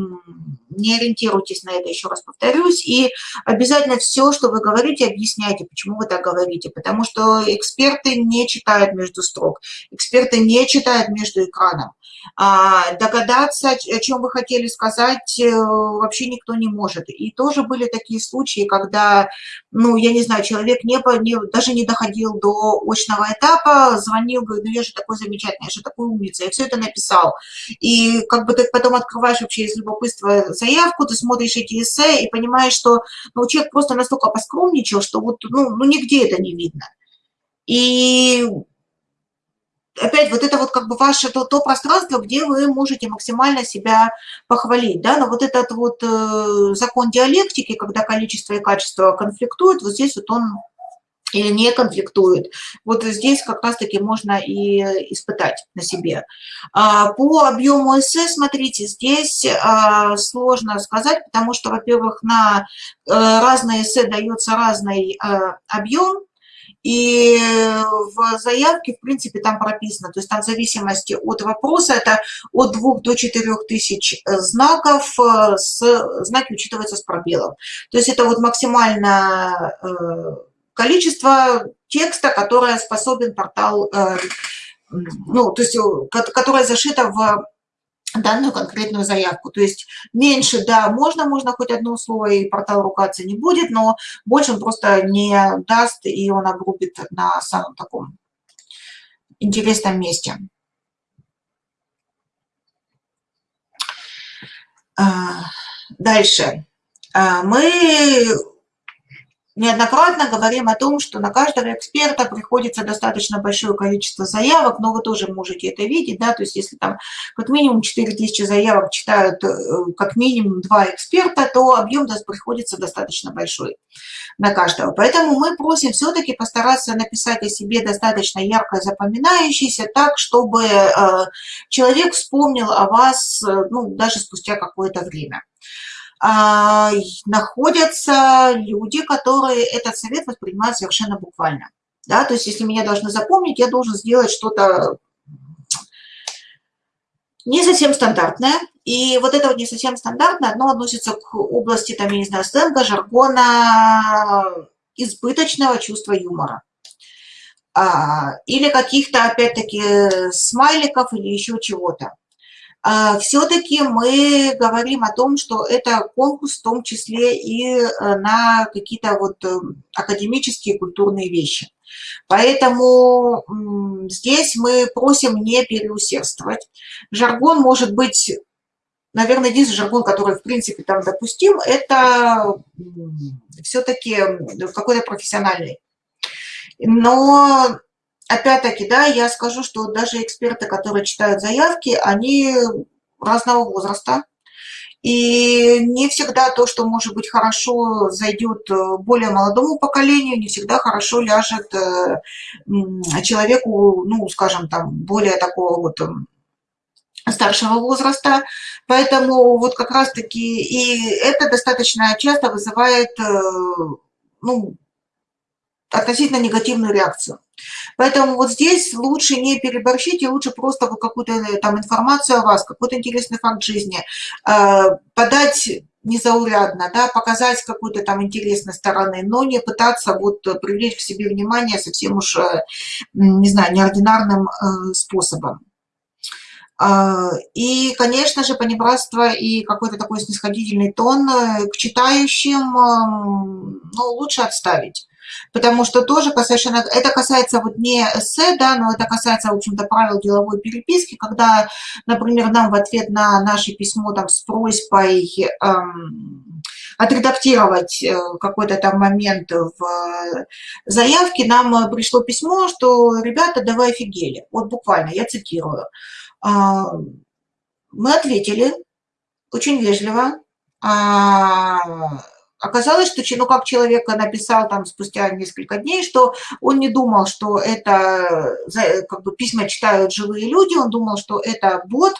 не ориентируйтесь на это, еще раз повторюсь, и обязательно все, что вы говорите, объясняйте, почему вы так говорите, потому что эксперты не читают между строк, эксперты не читают между экраном. А, догадаться, о чем вы хотели сказать, э, вообще никто не может. И тоже были такие случаи, когда, ну, я не знаю, человек не, не, даже не доходил до очного этапа, звонил, говорит, ну, я же такой замечательный, я же такой умница, я все это написал. И как бы ты потом открываешь вообще из любопытства заявку, ты смотришь эти эссе и понимаешь, что ну, человек просто настолько поскромничал, что вот, ну, ну нигде это не видно. И опять вот это вот как бы ваше то, то пространство, где вы можете максимально себя похвалить, да, но вот этот вот э, закон диалектики, когда количество и качество конфликтуют, вот здесь вот он или не конфликтует. Вот здесь как раз-таки можно и испытать на себе. А, по объему эссе, смотрите, здесь а, сложно сказать, потому что, во-первых, на э, разные эссе дается разный э, объем, и в заявке, в принципе, там прописано, то есть там в зависимости от вопроса, это от 2 до 4 тысяч знаков, э, с, знаки учитываются с пробелом. То есть это вот максимально э, количество текста, которое способен портал, э, ну, то есть, которое зашито в данную конкретную заявку. То есть меньше, да, можно, можно хоть одно слово, и портал ругаться не будет, но больше он просто не даст, и он обрубит на самом таком интересном месте. А, дальше. Мы неоднократно говорим о том, что на каждого эксперта приходится достаточно большое количество заявок, но вы тоже можете это видеть, да, то есть если там как минимум 4000 заявок читают э, как минимум два эксперта, то объем приходится достаточно большой на каждого. Поэтому мы просим все-таки постараться написать о себе достаточно ярко запоминающийся, так, чтобы э, человек вспомнил о вас, э, ну, даже спустя какое-то время. А, находятся люди, которые этот совет воспринимают совершенно буквально. Да? То есть если меня должны запомнить, я должен сделать что-то не совсем стандартное. И вот это вот не совсем стандартное, одно относится к области, там, я не знаю, сленга, жаргона, избыточного чувства юмора. А, или каких-то, опять-таки, смайликов или еще чего-то. А, все-таки мы говорим о том, что это конкурс в том числе и э, на какие-то вот э, академические культурные вещи. Поэтому здесь мы просим не переусердствовать. Жаргон может быть, наверное, единственный жаргон, который в принципе там допустим, это все-таки какой-то профессиональный. Но опять-таки, да, я скажу, что даже эксперты, которые читают заявки, они разного возраста. И не всегда то, что может быть хорошо, зайдет э, более молодому поколению, не всегда хорошо ляжет э, человеку, ну, скажем, там, более такого вот эм, старшего возраста. Поэтому вот как раз-таки и это достаточно часто вызывает, э, ну, относительно негативную реакцию. Поэтому вот здесь лучше не переборщить, и лучше просто какую-то э, там информацию о вас, какой-то интересный факт жизни э, подать незаурядно, да, показать какую-то там интересной стороны, но не пытаться вот привлечь к себе внимание совсем уж, э, не знаю, неординарным способом. И, конечно же, понебратство и какой-то такой снисходительный тон к читающим эм, ну, лучше отставить потому что тоже совершенно, это касается вот не эссе, да, но это касается, в общем-то, правил деловой переписки, когда, например, нам в ответ на наше письмо там с просьбой эм, отредактировать э, какой-то там момент в заявке, нам пришло письмо, что ребята, давай офигели, вот буквально, я цитирую. А, мы ответили очень вежливо, а, Оказалось, что ну, как человек написал там спустя несколько дней, что он не думал, что это как бы письма читают живые люди, он думал, что это бот,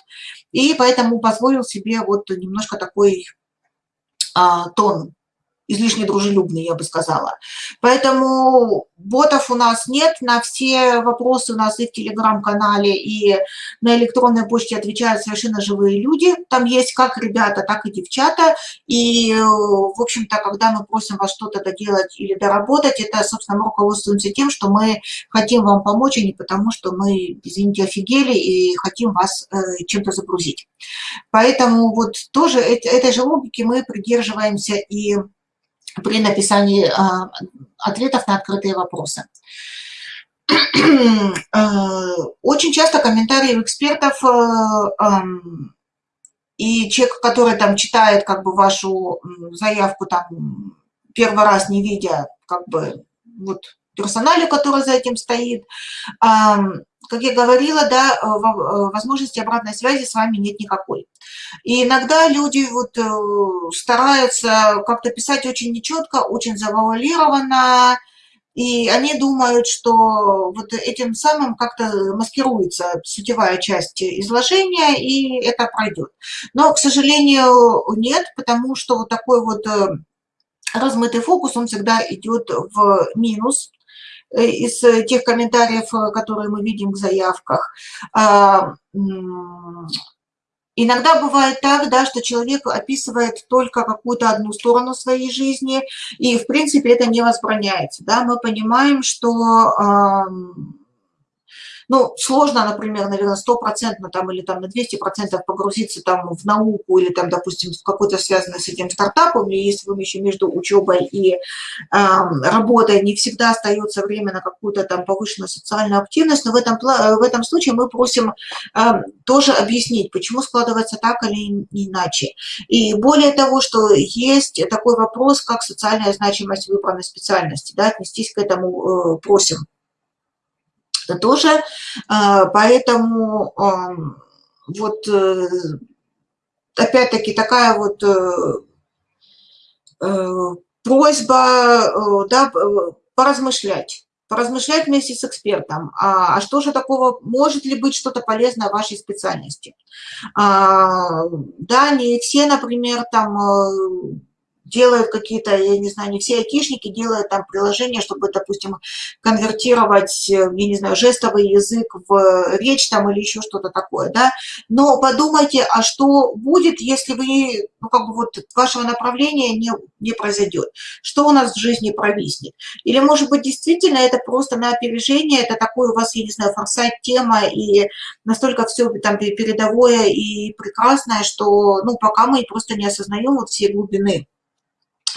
и поэтому позволил себе вот немножко такой а, тон излишне дружелюбный, я бы сказала. Поэтому ботов у нас нет, на все вопросы у нас и в Телеграм-канале, и на электронной почте отвечают совершенно живые люди. Там есть как ребята, так и девчата. И, в общем-то, когда мы просим вас что-то доделать или доработать, это, собственно, мы руководствуемся тем, что мы хотим вам помочь, а не потому, что мы, извините, офигели и хотим вас э, чем-то загрузить. Поэтому вот тоже этой же логики мы придерживаемся и при написании а, ответов на открытые вопросы. Э, очень часто комментарии у экспертов э, и человек, который там читает как бы вашу заявку там первый раз не видя как бы вот персонале, который за этим стоит, как я говорила, да, э, э, возможности обратной связи с вами нет никакой. И иногда люди вот э, стараются как-то писать очень нечетко, очень завуалированно, и они думают, что вот этим самым как-то маскируется сутевая часть изложения, и это пройдет. Но, к сожалению, нет, потому что вот такой вот размытый фокус, он всегда идет в минус, из э, тех комментариев, э, которые мы видим в заявках. А, иногда бывает так, да, что человек описывает только какую-то одну сторону своей жизни, и, в принципе, это не возбраняется. Да? Мы понимаем, что ну, сложно, например, наверное, стопроцентно там или там на 200% погрузиться там в науку или там, допустим, в какой-то связанный с этим стартапом, или если вы еще между учебой и э, работой не всегда остается время на какую-то там повышенную социальную активность, но в этом, в этом случае мы просим э, тоже объяснить, почему складывается так или иначе. И более того, что есть такой вопрос, как социальная значимость выбранной специальности, да, отнестись к этому э, просим тоже. А, поэтому вот э, опять-таки такая вот э, э, просьба да, поразмышлять поразмышлять вместе с экспертом, а, а что же такого, может ли быть что-то полезное в вашей специальности. А, да, не все, например, там делают какие-то, я не знаю, не все айтишники делают там приложения, чтобы, допустим, конвертировать, э, я не знаю, жестовый язык в речь там или еще что-то такое, да. Но подумайте, а что будет, если вы, ну, как бы вот вашего направления не, не произойдет? Что у нас в жизни провиснет? Или, может быть, действительно это просто на опережение, это такой у вас, я не знаю, форсайт тема и настолько все там передовое и прекрасное, что, ну, пока мы просто не осознаем вот все глубины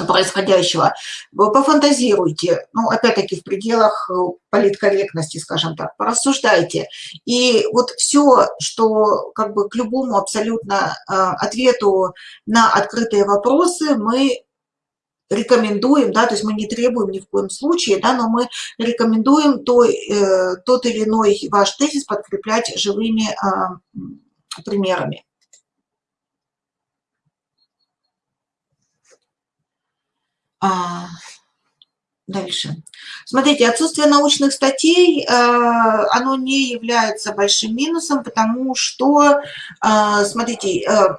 происходящего, пофантазируйте, ну, опять-таки, в пределах э, политкорректности, скажем так, порассуждайте. И вот все, что как бы к любому абсолютно э, ответу на открытые вопросы мы рекомендуем, да, то есть мы не требуем ни в коем случае, да, но мы рекомендуем то, э, тот или иной ваш тезис подкреплять живыми э, примерами. А, дальше. Смотрите, отсутствие научных статей, э, оно не является большим минусом, потому что, э, смотрите, э,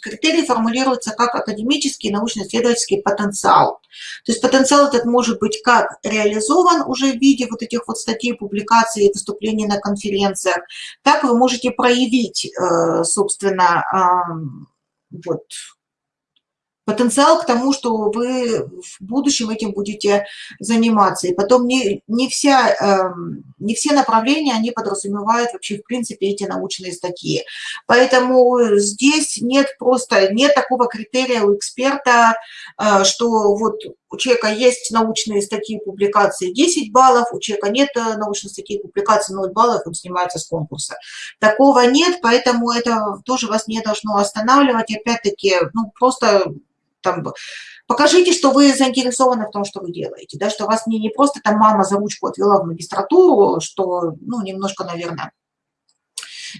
критерии формулируются как академический научно-исследовательский потенциал. То есть потенциал этот может быть как реализован уже в виде вот этих вот статей, публикаций, выступлений на конференциях, так вы можете проявить, собственно, вот потенциал к тому, что вы в будущем этим будете заниматься. И потом не, не, вся, э, не все направления, они подразумевают вообще, в принципе, эти научные статьи. Поэтому здесь нет просто, нет такого критерия у эксперта, э, что вот у человека есть научные статьи, публикации 10 баллов, у человека нет э, научных статей, публикаций 0 баллов, он снимается с конкурса. Такого нет, поэтому это тоже вас не должно останавливать. Опять-таки, ну, просто там, покажите, что вы заинтересованы в том, что вы делаете, да, что вас не, не просто там мама за ручку отвела в магистратуру, что, ну, немножко, наверное,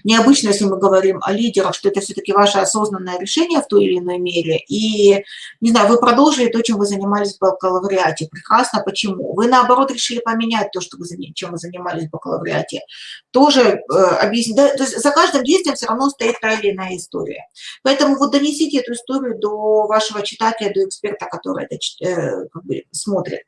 необычно, если мы говорим о лидерах, что это все-таки ваше осознанное решение в той или иной мере. И, не знаю, вы продолжили то, чем вы занимались в бакалавриате. Прекрасно. Почему? Вы, наоборот, решили поменять то, что вы, чем вы занимались в бакалавриате. Тоже э, объяснить. Да, то есть за каждым действием все равно стоит та или иная история. Поэтому вот донесите эту историю до вашего читателя, до эксперта, который это э, как бы, смотрит.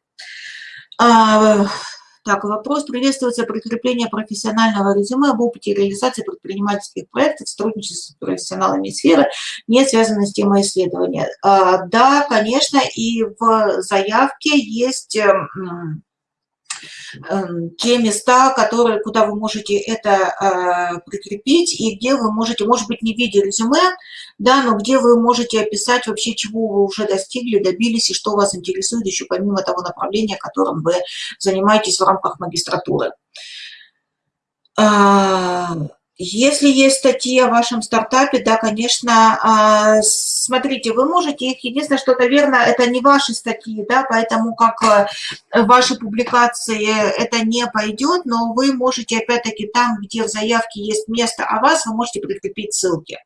Так, вопрос. Приветствуется прикрепление профессионального резюме об опыте реализации предпринимательских проектов, сотрудничества с профессионалами сферы, не связанной с темой исследования. А, да, конечно, и в заявке есть Эм, те места, которые, куда вы можете это э, прикрепить, и где вы можете, может быть, не в виде резюме, да, но где вы можете описать вообще, чего вы уже достигли, добились, и что вас интересует еще помимо того направления, которым вы занимаетесь в рамках магистратуры. Если есть статьи о вашем стартапе, да, конечно, а, смотрите, вы можете их, единственное, что, наверное, это не ваши статьи, да, поэтому как э, ваши публикации это не пойдет, но вы можете, опять-таки, там, где в заявке есть место о вас, вы можете прикрепить ссылки.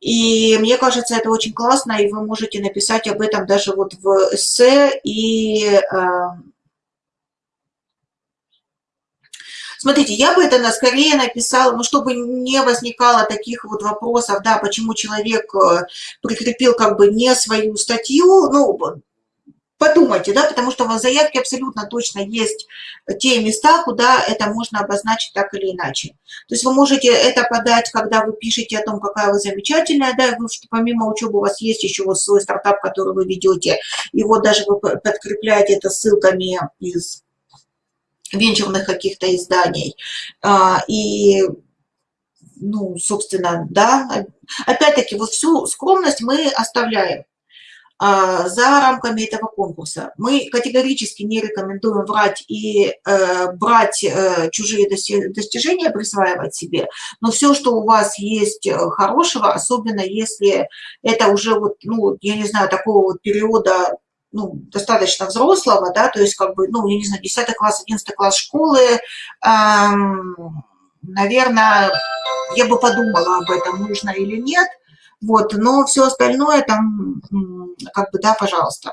И мне кажется, это очень классно, и вы можете написать об этом даже вот в эссе и э, Смотрите, я бы это скорее написала, ну, чтобы не возникало таких вот вопросов, да, почему человек э, прикрепил как бы не свою статью, ну, подумайте, да, потому что в заявке абсолютно точно есть те места, куда это можно обозначить так или иначе. То есть вы можете это подать, когда вы пишете о том, какая вы замечательная, да, вы, что помимо учебы у вас есть еще вот свой стартап, который вы ведете, и вот даже вы подкрепляете это ссылками из венчурных каких-то изданий. А, и, ну, собственно, да, опять-таки, вот всю скромность мы оставляем а, за рамками этого конкурса. Мы категорически не рекомендуем брать и э, брать э, чужие достижения, присваивать себе, но все, что у вас есть э, хорошего, особенно если это уже вот, ну, я не знаю, такого вот периода ну, достаточно взрослого, да, то есть как бы, ну, я не знаю, 10 класс, 11 класс школы, эм, наверное, я бы подумала об этом, нужно или нет, вот, но все остальное там, как бы, да, пожалуйста.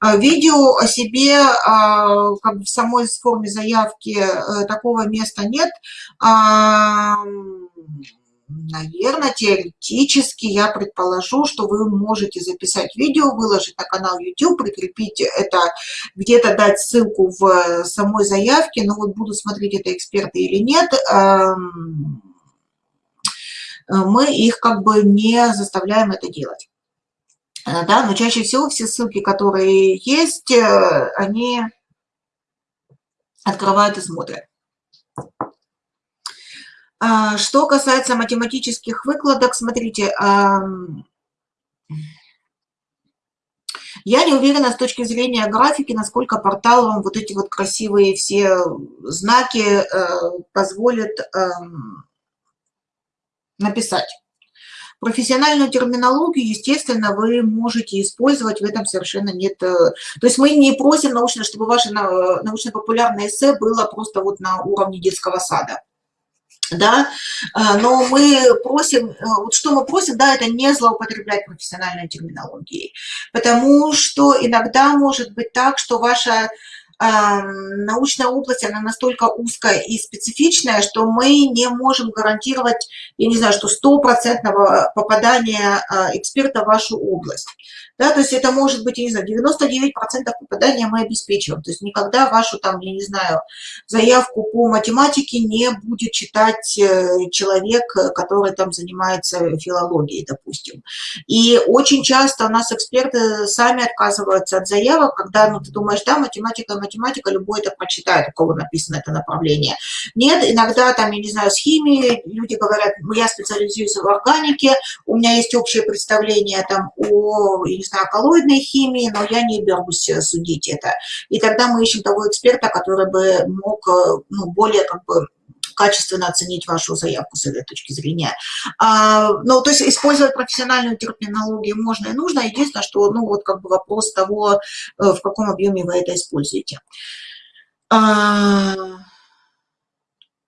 А, видео о себе, а, как бы в самой форме заявки э, такого места нет, Наверное, теоретически я предположу, что вы можете записать видео, выложить на канал YouTube, прикрепить это, где-то дать ссылку в самой заявке, но вот будут смотреть это эксперты или нет, эм, мы их как бы не заставляем это делать. Э, да, но чаще всего все ссылки, которые есть, э, они открывают и смотрят. А, что касается математических выкладок, смотрите, я не уверена с точки зрения графики, насколько портал вам вот эти вот красивые все знаки э, позволит написать. Профессиональную терминологию, естественно, вы можете использовать, в этом совершенно нет... Э, то есть мы не просим научно, чтобы ваше научно-популярное эссе было просто вот на уровне детского сада да, а, но мы просим, э, вот что мы просим, да, это не злоупотреблять профессиональной терминологией, потому что иногда может быть так, что ваша научная область, она настолько узкая и специфичная, что мы не можем гарантировать, я не знаю, что стопроцентного попадания эксперта в вашу область. Да, то есть это может быть, я не знаю, 99% попадания мы обеспечиваем. То есть никогда вашу там, я не знаю, заявку по математике не будет читать э, человек, который там занимается филологией, допустим. И очень часто у нас эксперты сами отказываются от заявок, когда, ну, ты думаешь, да, математика, математика, любой это прочитает, у кого написано это направление. Нет, иногда там, я не знаю, с химией люди говорят, ну, я специализируюсь в органике, у меня есть общее представление там о, не знаю, коллоидной химии, но я не берусь э, судить это. И тогда мы ищем того эксперта, который бы мог э, ну, более как бы качественно оценить вашу заявку с этой точки зрения. А, ну, то есть использовать профессиональную терминологию можно и нужно. Единственное, что, ну, вот как бы вопрос того, э, в каком объеме вы это используете. А,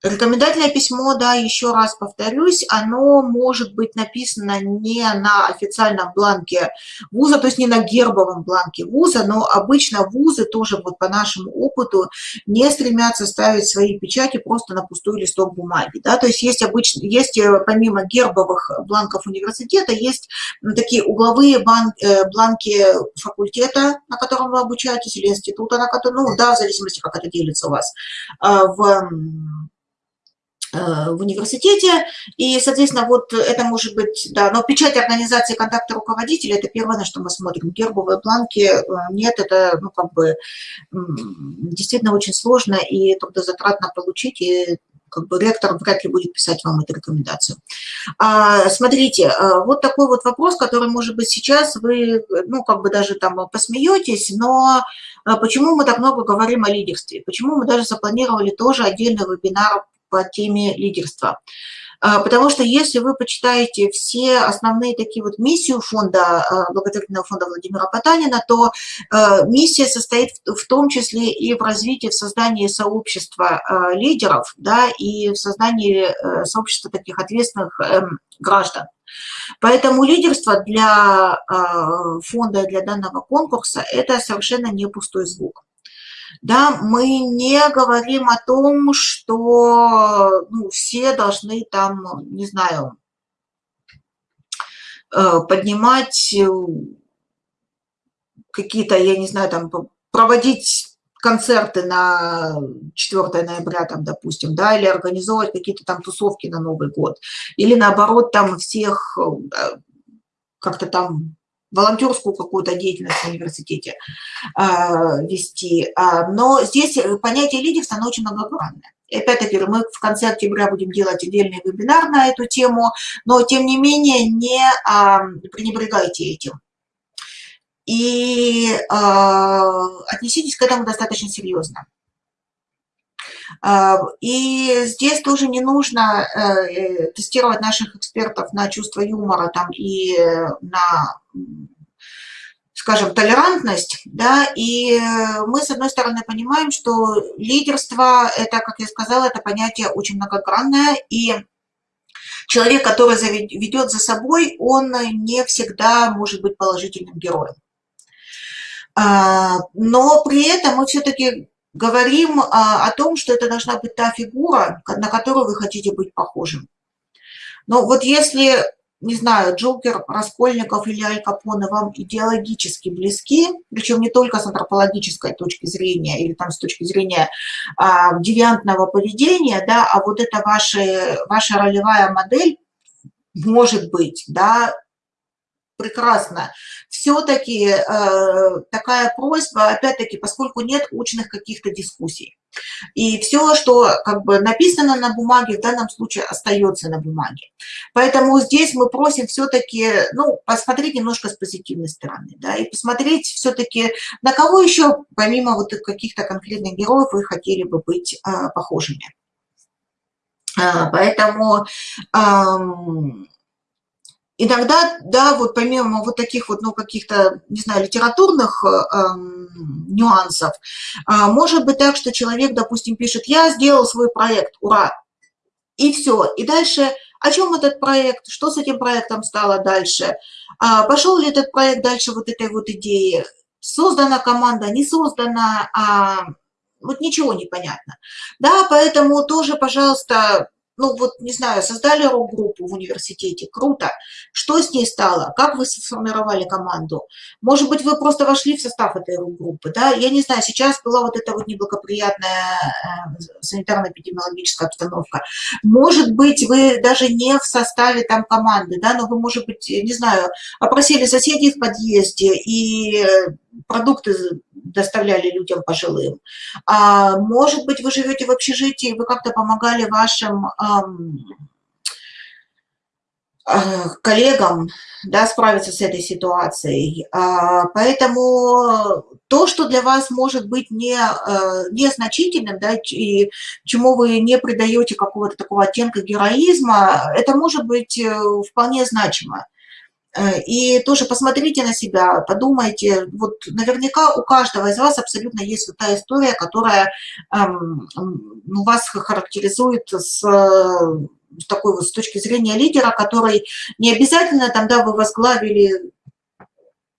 Рекомендательное письмо, да, еще раз повторюсь, оно может быть написано не на официальном бланке вуза, то есть не на гербовом бланке вуза, но обычно вузы тоже вот по нашему опыту не стремятся ставить свои печати просто на пустой листок бумаги, да, то есть есть обычно, есть э, помимо гербовых бланков университета, есть такие угловые э, бланки факультета, на котором вы обучаетесь, или института, на котором, ну, да, в зависимости, как это делится у вас, а, в в университете, и, соответственно, вот это может быть, да, но печать организации контакта руководителя – это первое, на что мы смотрим. Гербовые бланки э, нет, это, ну, как бы, действительно очень сложно и трудозатратно получить, и как бы ректор вряд ли будет писать вам эту рекомендацию. А, смотрите, э, вот такой вот вопрос, который, может быть, сейчас вы, ну, как бы даже там посмеетесь, но почему мы так много говорим о лидерстве? Почему мы даже запланировали тоже отдельный вебинар по теме лидерства. А, потому что если вы почитаете все основные такие вот миссию фонда, а, благотворительного фонда Владимира Потанина, то а, миссия состоит в том числе и в развитии, в создании сообщества лидеров, да, и в создании э, сообщества таких ответственных эм, граждан. Поэтому лидерство для фонда, для данного конкурса – это совершенно не пустой звук да, мы не говорим о том, что ну, все должны там, не знаю, э, поднимать э, какие-то, я не знаю, там, проводить концерты на 4 ноября, там, допустим, да, или организовывать какие-то там тусовки на Новый год, или наоборот, там всех э, как-то там волонтерскую какую-то деятельность в университете э, вести. А, но здесь понятие лидерства, оно очень многогранное. И опять-таки мы в конце октября будем делать отдельный вебинар на эту тему, но тем не менее не а, пренебрегайте этим. И а, отнеситесь к этому достаточно серьезно. А, и здесь тоже не нужно э, тестировать наших экспертов на чувство юмора там, и на скажем, толерантность, да, и мы, с одной стороны, понимаем, что лидерство, это, как я сказала, это понятие очень многогранное, и человек, который ведет за собой, он не всегда может быть положительным героем. А, но при этом мы все-таки говорим а, о том, что это должна быть та фигура, на которую вы хотите быть похожим. Но вот если, не знаю, Джокер, Раскольников или Аль Капоне вам идеологически близки, причем не только с антропологической точки зрения или там с точки зрения а, девиантного поведения, да, а вот это ваша, ваша ролевая модель, может быть, да, прекрасно. Все-таки э, такая просьба, опять-таки, поскольку нет учных каких-то дискуссий. И все, что как бы написано на бумаге, в данном случае остается на бумаге. Поэтому здесь мы просим все-таки, ну, посмотреть немножко с позитивной стороны, да, и посмотреть все-таки, на кого еще, помимо вот каких-то конкретных героев, вы хотели бы быть э, похожими. Э, поэтому... Э, Иногда, да, вот помимо вот таких вот, ну, каких-то, не знаю, литературных э, нюансов, э, может быть так, что человек, допустим, пишет, я сделал свой проект, ура, и все. И дальше, о чем этот проект, что с этим проектом стало дальше, а, пошел ли этот проект дальше вот этой вот идеи, создана команда, не создана, а, вот ничего не понятно. Да, поэтому тоже, пожалуйста, ну вот, не знаю, создали рок-группу в университете, круто. Что с ней стало? Как вы сформировали команду? Может быть, вы просто вошли в состав этой рок-группы, да? Я не знаю, сейчас была вот эта вот неблагоприятная э, санитарно-эпидемиологическая обстановка. Может быть, вы даже не в составе там команды, да, но вы, может быть, не знаю, опросили соседей в подъезде и продукты доставляли людям пожилым. А, может быть, вы живете в общежитии, вы как-то помогали вашим э, коллегам да, справиться с этой ситуацией. А, поэтому то, что для вас может быть не, э, незначительным, да, и чему вы не придаете какого-то такого оттенка героизма, это может быть э, вполне значимо. Э, и тоже посмотрите на себя, подумайте, вот наверняка у каждого из вас абсолютно есть вот та история, которая эм, ну, вас характеризует с, с такой вот с точки зрения лидера, который не обязательно там, да, вы возглавили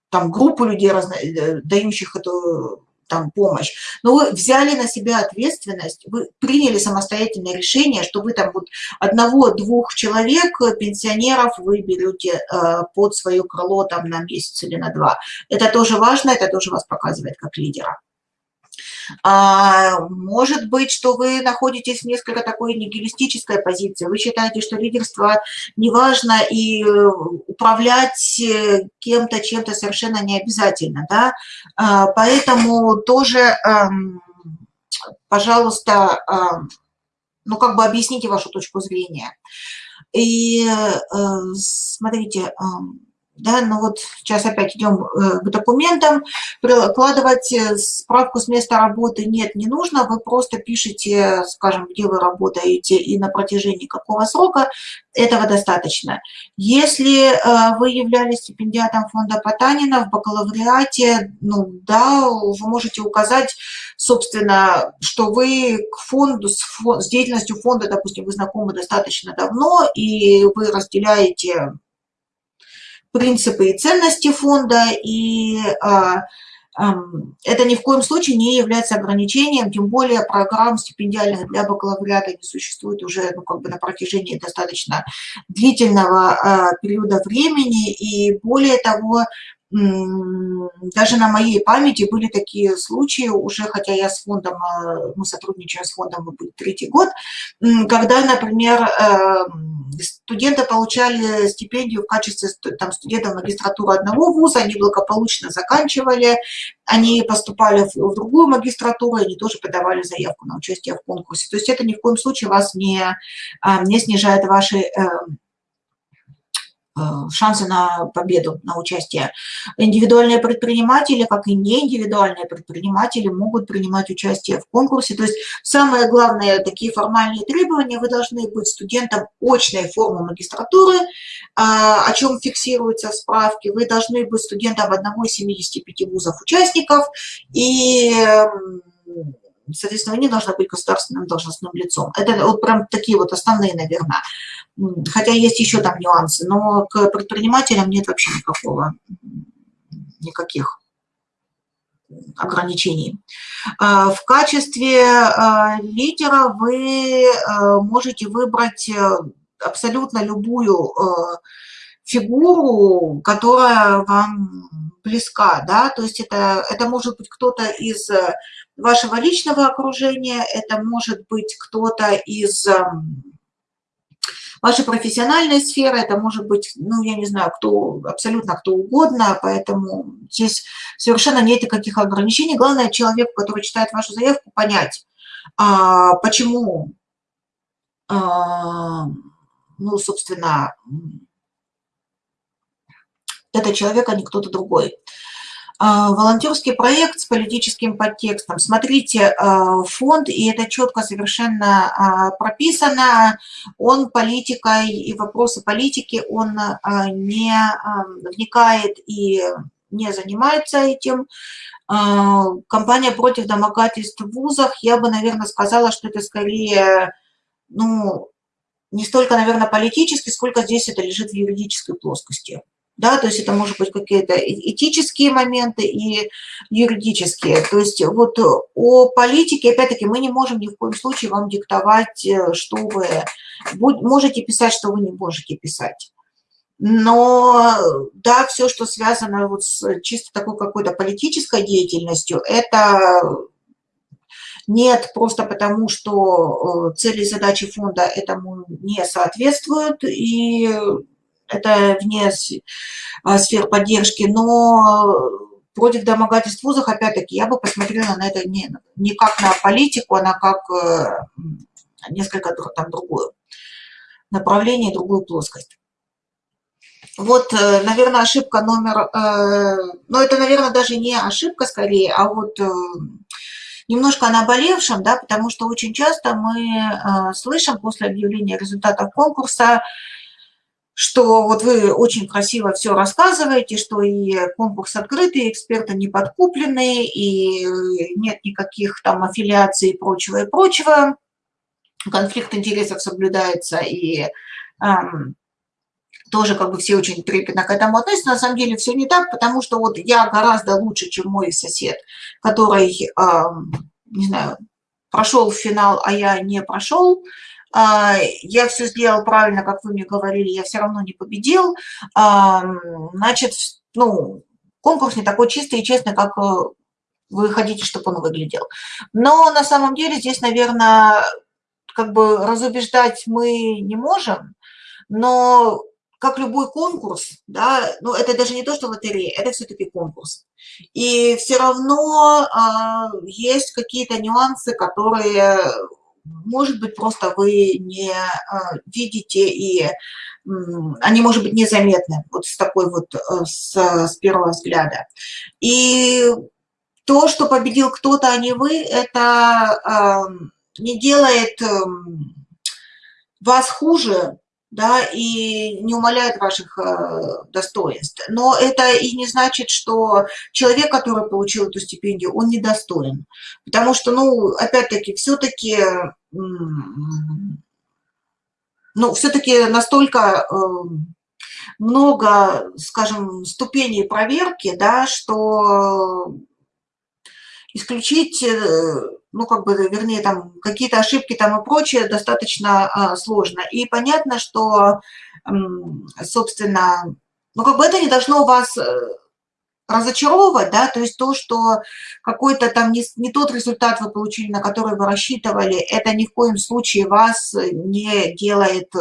там группу людей, разно, э, дающих эту там помощь, но вы взяли на себя ответственность, вы приняли самостоятельное решение, что вы там вот одного-двух человек, пенсионеров, вы берете э, под свое крыло там на месяц или на два. Это тоже важно, это тоже вас показывает как лидера. А, может быть, что вы находитесь в несколько такой нигилистической позиции. Вы считаете, что лидерство неважно и э, управлять э, кем-то, чем-то совершенно не обязательно. Да? А, поэтому тоже, эм, пожалуйста, эм, ну как бы объясните вашу точку зрения. И э, смотрите, эм, да, ну вот сейчас опять идем э, к документам, прикладывать э, справку с места работы нет, не нужно, вы просто пишете, скажем, где вы работаете и на протяжении какого срока, этого достаточно. Если э, вы являлись стипендиатом фонда Потанина в бакалавриате, ну да, вы можете указать, собственно, что вы к фонду, с, фонд, с деятельностью фонда, допустим, вы знакомы достаточно давно, и вы разделяете принципы и ценности фонда, и а, это ни в коем случае не является ограничением, тем более программ стипендиальных для бакалавриата не существует уже ну, как бы на протяжении достаточно длительного а, периода времени, и более того, даже на моей памяти были такие случаи, уже хотя я с фондом, э, мы сотрудничаем с фондом, мы будет третий год, когда, например, э, студенты получали стипендию в качестве там, студентов магистратуры одного вуза, они благополучно заканчивали, они поступали в другую магистратуру, они тоже подавали заявку на участие в конкурсе. То есть это ни в коем случае вас не, а, не снижает ваши э, Э, шансы на победу, на участие. Индивидуальные предприниматели, как и неиндивидуальные предприниматели, могут принимать участие в конкурсе. То есть самые главные такие формальные требования, вы должны быть студентом очной формы магистратуры, а, о чем фиксируются справки, вы должны быть студентом одного из 75 вузов участников, и соответственно, не должны быть государственным должностным лицом. Это вот прям такие вот основные, наверное. Хотя есть еще там нюансы, но к предпринимателям нет вообще никакого, никаких ограничений. А, в качестве а, лидера вы а, можете выбрать э, абсолютно любую фигуру, которая вам близка, да, то есть это, это может быть кто-то из вашего личного окружения, это может быть кто-то из вашей профессиональной сферы, это может быть, ну, я не знаю, кто, абсолютно кто угодно, поэтому здесь совершенно нет никаких ограничений. Главное, человеку, который читает вашу заявку, понять, а, почему, а, ну, собственно, этот человек, а не кто-то другой. А, волонтерский проект с политическим подтекстом. Смотрите, а, фонд, и это четко совершенно а, прописано, он политикой и вопросы политики, он не вникает и не занимается этим. Компания против домогательств в вузах, я бы, наверное, сказала, что это скорее, ну, не столько, наверное, политически, сколько здесь это лежит в юридической плоскости да, то есть это может быть какие-то этические моменты и юридические. То есть вот о политике, опять-таки, мы не можем ни в коем случае вам диктовать, э, что вы можете писать, что вы не можете писать. Но да, все, что связано вот с чисто такой какой-то политической деятельностью, это нет просто потому, что э, цели и задачи фонда этому не соответствуют, и это вне а, сфер поддержки, но против домогательств в вузах, опять-таки, я бы посмотрела на это не, не как на политику, а на как э, несколько там другое направление, другую плоскость. Вот, э, наверное, ошибка номер... Э, ну, это, наверное, даже не ошибка скорее, а вот немножко о наболевшем, да, потому что очень часто мы слышим после объявления результатов конкурса, что вот вы очень красиво все рассказываете, что и конкурс открытый, эксперты не подкуплены, и нет никаких там аффилиаций и прочего, и прочего. Конфликт интересов соблюдается, и эм, тоже как бы все очень трепетно к этому относятся. На самом деле все не так, потому что вот я гораздо лучше, чем мой сосед, который, эм, не знаю, прошел в финал, а я не прошел, я все сделал правильно, как вы мне говорили, я все равно не победил, а, значит, ну, конкурс не такой чистый и честный, как э, вы хотите, чтобы он выглядел. Но на самом деле здесь, наверное, как бы разубеждать мы не можем, но как любой конкурс, да, ну это даже не то, что лотерея, это все-таки конкурс. И все равно э, есть какие-то нюансы, которые может быть, просто вы не а, видите, и они, может быть, незаметны вот с такой вот, э, с, с первого взгляда. И то, что победил кто-то, а не вы, это не делает эм, вас хуже, да, и не умаляет ваших э, достоинств. Но это и не значит, что человек, который получил эту стипендию, он недостоин. Потому что, ну, опять-таки, все-таки, ну, все-таки настолько э, много, скажем, ступеней проверки, да, что исключить э, ну, как бы, вернее, там, какие-то ошибки там и прочее достаточно а, сложно. И понятно, что, собственно, ну, как бы это не должно вас э, разочаровывать, да, то есть то, что какой-то там не, не тот результат вы получили, на который вы рассчитывали, это ни в коем случае вас не делает э,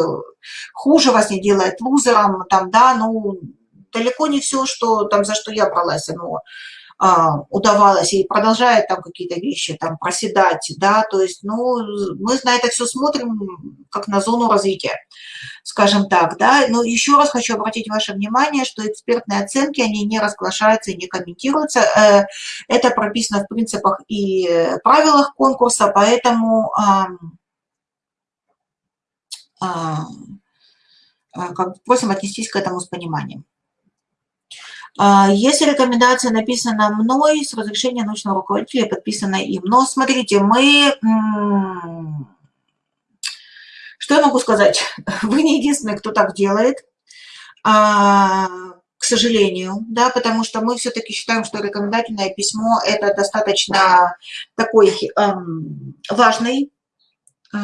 хуже, вас не делает лузером, там, да, ну, далеко не все, что там, за что я бралась, оно удавалось и продолжает там какие-то вещи там проседать, да, то есть, ну, мы на это все смотрим как на зону развития, скажем так, да, но еще раз хочу обратить ваше внимание, что экспертные оценки, они не разглашаются и не комментируются, э, это прописано в принципах и правилах конкурса, поэтому как просим отнестись к этому с пониманием. А, если рекомендация написана мной с разрешения научного руководителя, подписана им. Но смотрите, мы... Что я могу сказать? Вы не единственный, кто так делает, а, к сожалению, да, потому что мы все-таки считаем, что рекомендательное письмо – это достаточно такой эм, важный э,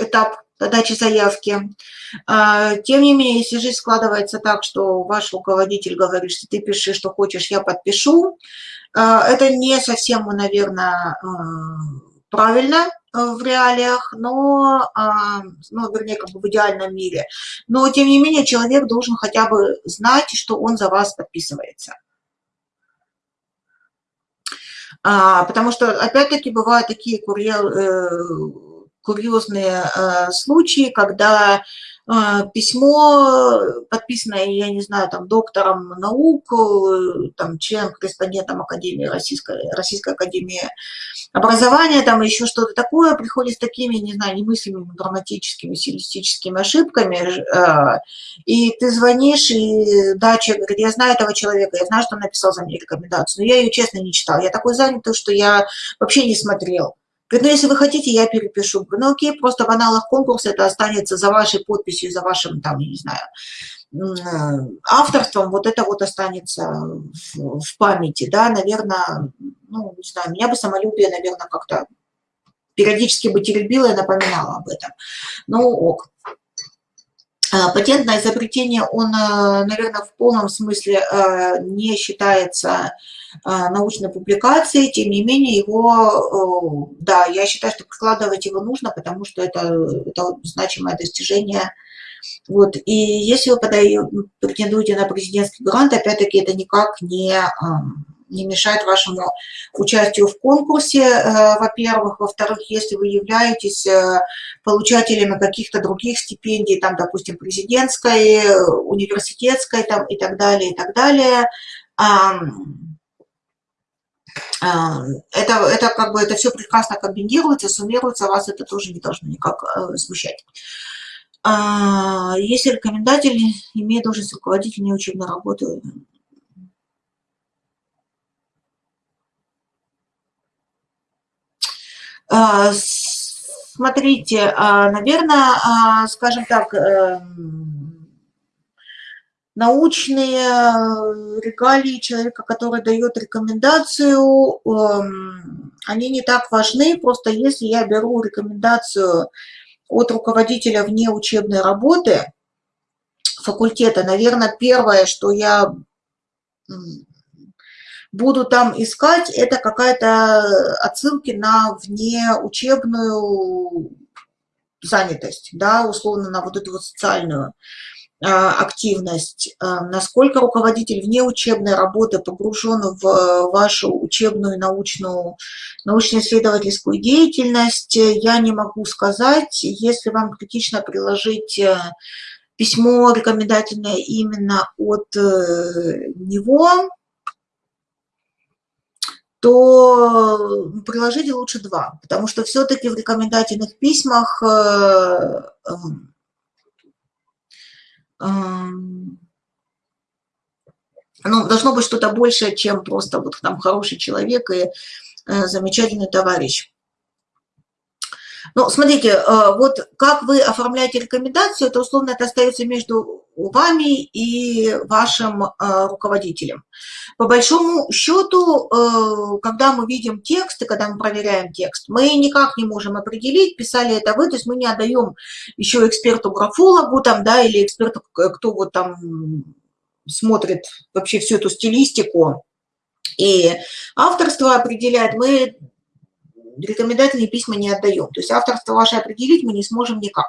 этап подачи заявки. А, тем не менее, если жизнь складывается так, что ваш руководитель говорит, что ты пиши, что хочешь, я подпишу, а, это не совсем, наверное, а, правильно в реалиях, но, ну, вернее, как бы в идеальном мире. Но, тем не менее, человек должен хотя бы знать, что он за вас подписывается. Потому что, опять-таки, бывают такие курьер, э, курьезные э, случаи, когда э, письмо, подписанное, я не знаю, там, доктором наук, э, там, член-корреспондентом Академии Российской, Российской Академии образования, там, еще что-то такое, приходит с такими, не знаю, немыслимыми грамматическими, стилистическими ошибками, и ты звонишь, и да, человек говорит, я знаю этого человека, я знаю, что он написал за меня рекомендацию, но я ее, честно, не читал, я такой занятый, что я вообще не смотрел. Говорит, ну, если вы хотите, я перепишу. Говорю, ну, окей, просто в аналах конкурса это останется за вашей подписью, за вашим, там, не знаю, э, авторством, вот это вот останется в, в памяти, да, наверное, ну, не знаю, меня бы самолюбие, наверное, как-то периодически бы теребило и напоминало об этом. Ну, ок. А, патентное изобретение, он, э, наверное, в полном смысле э, не считается э, научной публикацией, тем не менее его, да, я считаю, что прикладывать его нужно, потому что это, это значимое достижение. Вот. И если вы подаете, претендуете на президентский грант, опять-таки это никак не не мешает вашему участию в конкурсе, э, во-первых. Во-вторых, если вы являетесь э, получателями каких-то других стипендий, там, допустим, президентской, университетской там, и так далее, и так далее, это, это как бы это все прекрасно комбинируется, суммируется, вас это тоже не должно никак э, смущать. А, если рекомендатель имеет должность руководителя неучебной работы, смотрите, а, наверное, скажем так, эм, научные регалии человека, который дает рекомендацию, эм, они не так важны, просто если я беру рекомендацию от руководителя вне учебной работы факультета, наверное, первое, что я буду там искать, это какая-то отсылки на внеучебную занятость, да, условно на вот эту вот социальную а, активность, а, насколько руководитель вне учебной работы погружен в вашу учебную научную, научно-исследовательскую деятельность, я не могу сказать. Если вам критично приложить э, письмо рекомендательное именно от э, него, то приложите лучше два, потому что все-таки в рекомендательных письмах э, эм, ну, должно быть что-то большее, чем просто вот там хороший человек и э, замечательный товарищ. Ну, смотрите, э, вот как вы оформляете рекомендацию, это условно это остается между вами и вашим э, руководителем. По большому счету, э, когда мы видим текст и когда мы проверяем текст, мы никак не можем определить, писали это вы, то есть мы не отдаем еще эксперту-графологу там, да, или эксперту, кто вот там смотрит вообще всю эту стилистику, и авторство определяет, мы рекомендательные письма не отдаем. То есть авторство ваше определить мы не сможем никак.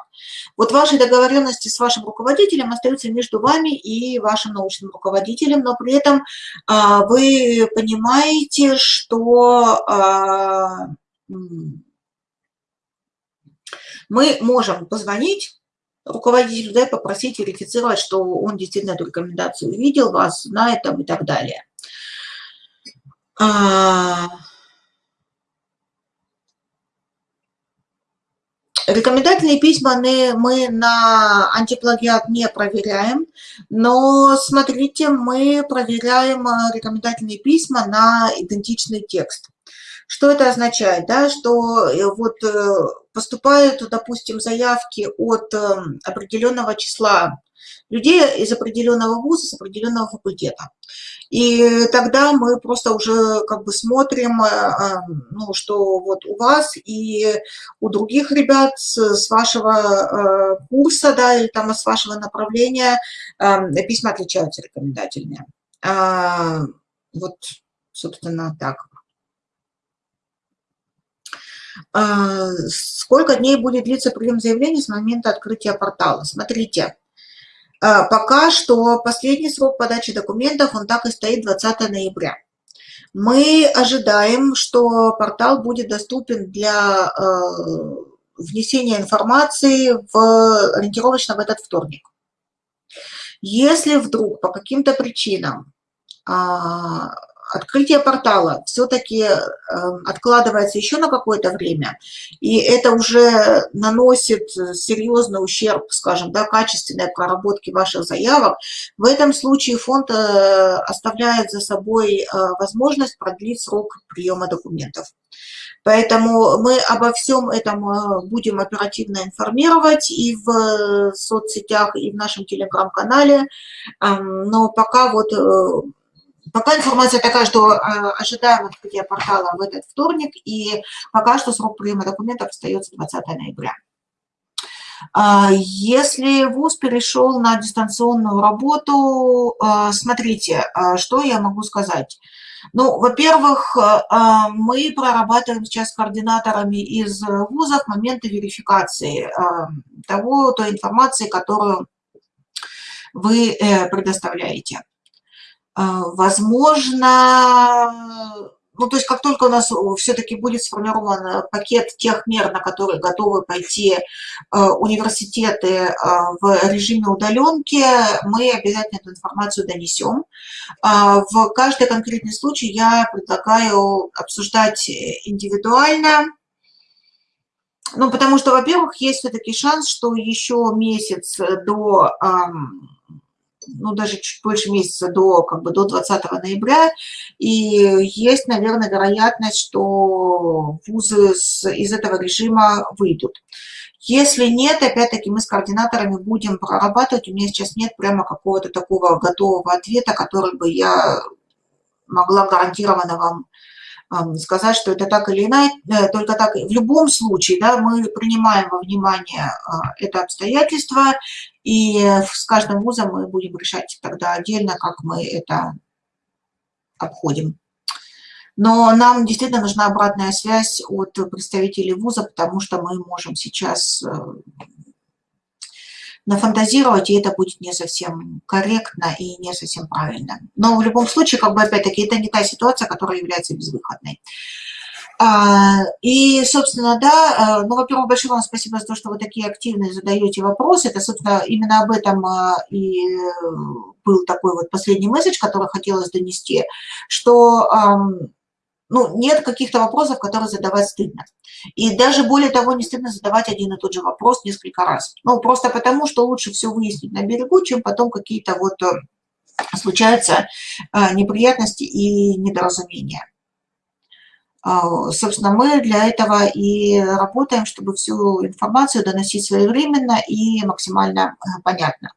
Вот ваши договоренности с вашим руководителем остаются между вами и вашим научным руководителем, но при этом а, вы понимаете, что а, мы можем позвонить руководителю, да, попросить верифицировать, что он действительно эту рекомендацию увидел, вас знает там и так далее. Рекомендательные письма мы на антиплагиат не проверяем, но смотрите, мы проверяем э, рекомендательные письма на идентичный текст. Что это означает? Да, что э, вот э, поступают, допустим, заявки от определенного числа людей из определенного вуза, с определенного факультета. И тогда мы просто уже как бы смотрим, э, э, ну, что вот у вас и у других ребят с, вашего э, курса, да, или там с вашего направления письма отличаются рекомендательные. А, вот, собственно, так. А, сколько дней будет длиться прием заявлений с момента открытия портала? Смотрите, пока что последний срок подачи документов, он так и стоит 20 ноября. Мы ожидаем, что портал будет доступен для э, внесения информации в, ориентировочно в этот вторник. Если вдруг по каким-то причинам а, открытие портала все-таки эм, откладывается еще на какое-то время, и это уже наносит серьезный ущерб, скажем, да, качественной проработке ваших заявок, в этом случае фонд э, оставляет за собой э, возможность продлить срок приема документов. Поэтому мы обо всем этом э, будем оперативно информировать и в соцсетях, и в нашем телеграм-канале. Эм, но пока вот Пока информация такая, что э, ожидаем открытия портала в этот вторник, и пока что срок приема документов остается 20 ноября. А, если ВУЗ перешел на дистанционную работу, э, смотрите, э, что я могу сказать. Ну, во-первых, мы прорабатываем сейчас с координаторами из вузов моменты верификации того, той информации, которую вы предоставляете. А, возможно, ну, то есть как только у нас все-таки будет сформирован э, пакет тех мер, на которые готовы пойти э, университеты э, в режиме удаленки, мы обязательно эту информацию донесем. А, в каждый конкретный случай я предлагаю обсуждать индивидуально, Ну, потому что, во-первых, есть все-таки шанс, что еще месяц до, ну, даже чуть больше месяца до, как бы, до 20 ноября, и есть, наверное, вероятность, что вузы из этого режима выйдут. Если нет, опять-таки мы с координаторами будем прорабатывать. У меня сейчас нет прямо какого-то такого готового ответа, который бы я могла гарантированно вам сказать, что это так или иначе, э, только так. В любом случае, да, мы принимаем во внимание а, это обстоятельство, и с каждым вузом мы будем решать тогда отдельно, как мы это обходим. Но нам действительно нужна обратная связь от представителей вуза, потому что мы можем сейчас э, нафантазировать, и это будет не совсем корректно и не совсем правильно. Но в любом случае, как бы опять-таки, это не та ситуация, которая является безвыходной. А, и, собственно, да, э, ну, во-первых, большое вам спасибо за то, что вы такие активные задаете вопросы. Это, собственно, именно об этом э, и был такой вот последний месседж, который хотелось донести, что ну, нет каких-то вопросов, которые задавать стыдно. И даже более того, не стыдно задавать один и тот же вопрос несколько раз. Ну, просто потому, что лучше все выяснить на берегу, чем потом какие-то вот э, случаются э, неприятности и недоразумения. А, собственно, мы для этого и работаем, чтобы всю информацию доносить своевременно и максимально э, понятно.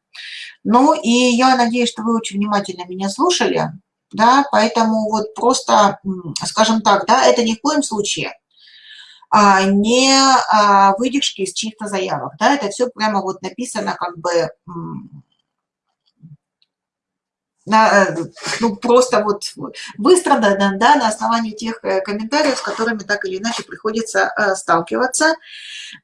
Ну и я надеюсь, что вы очень внимательно меня слушали да, поэтому вот просто, скажем так, да, это ни в коем случае а, не а, выдержки из чьих-то заявок, да, это все прямо вот написано как бы на, э, ну, просто вот выстрадано, да, на основании тех э, комментариев, с которыми так или иначе приходится э, сталкиваться.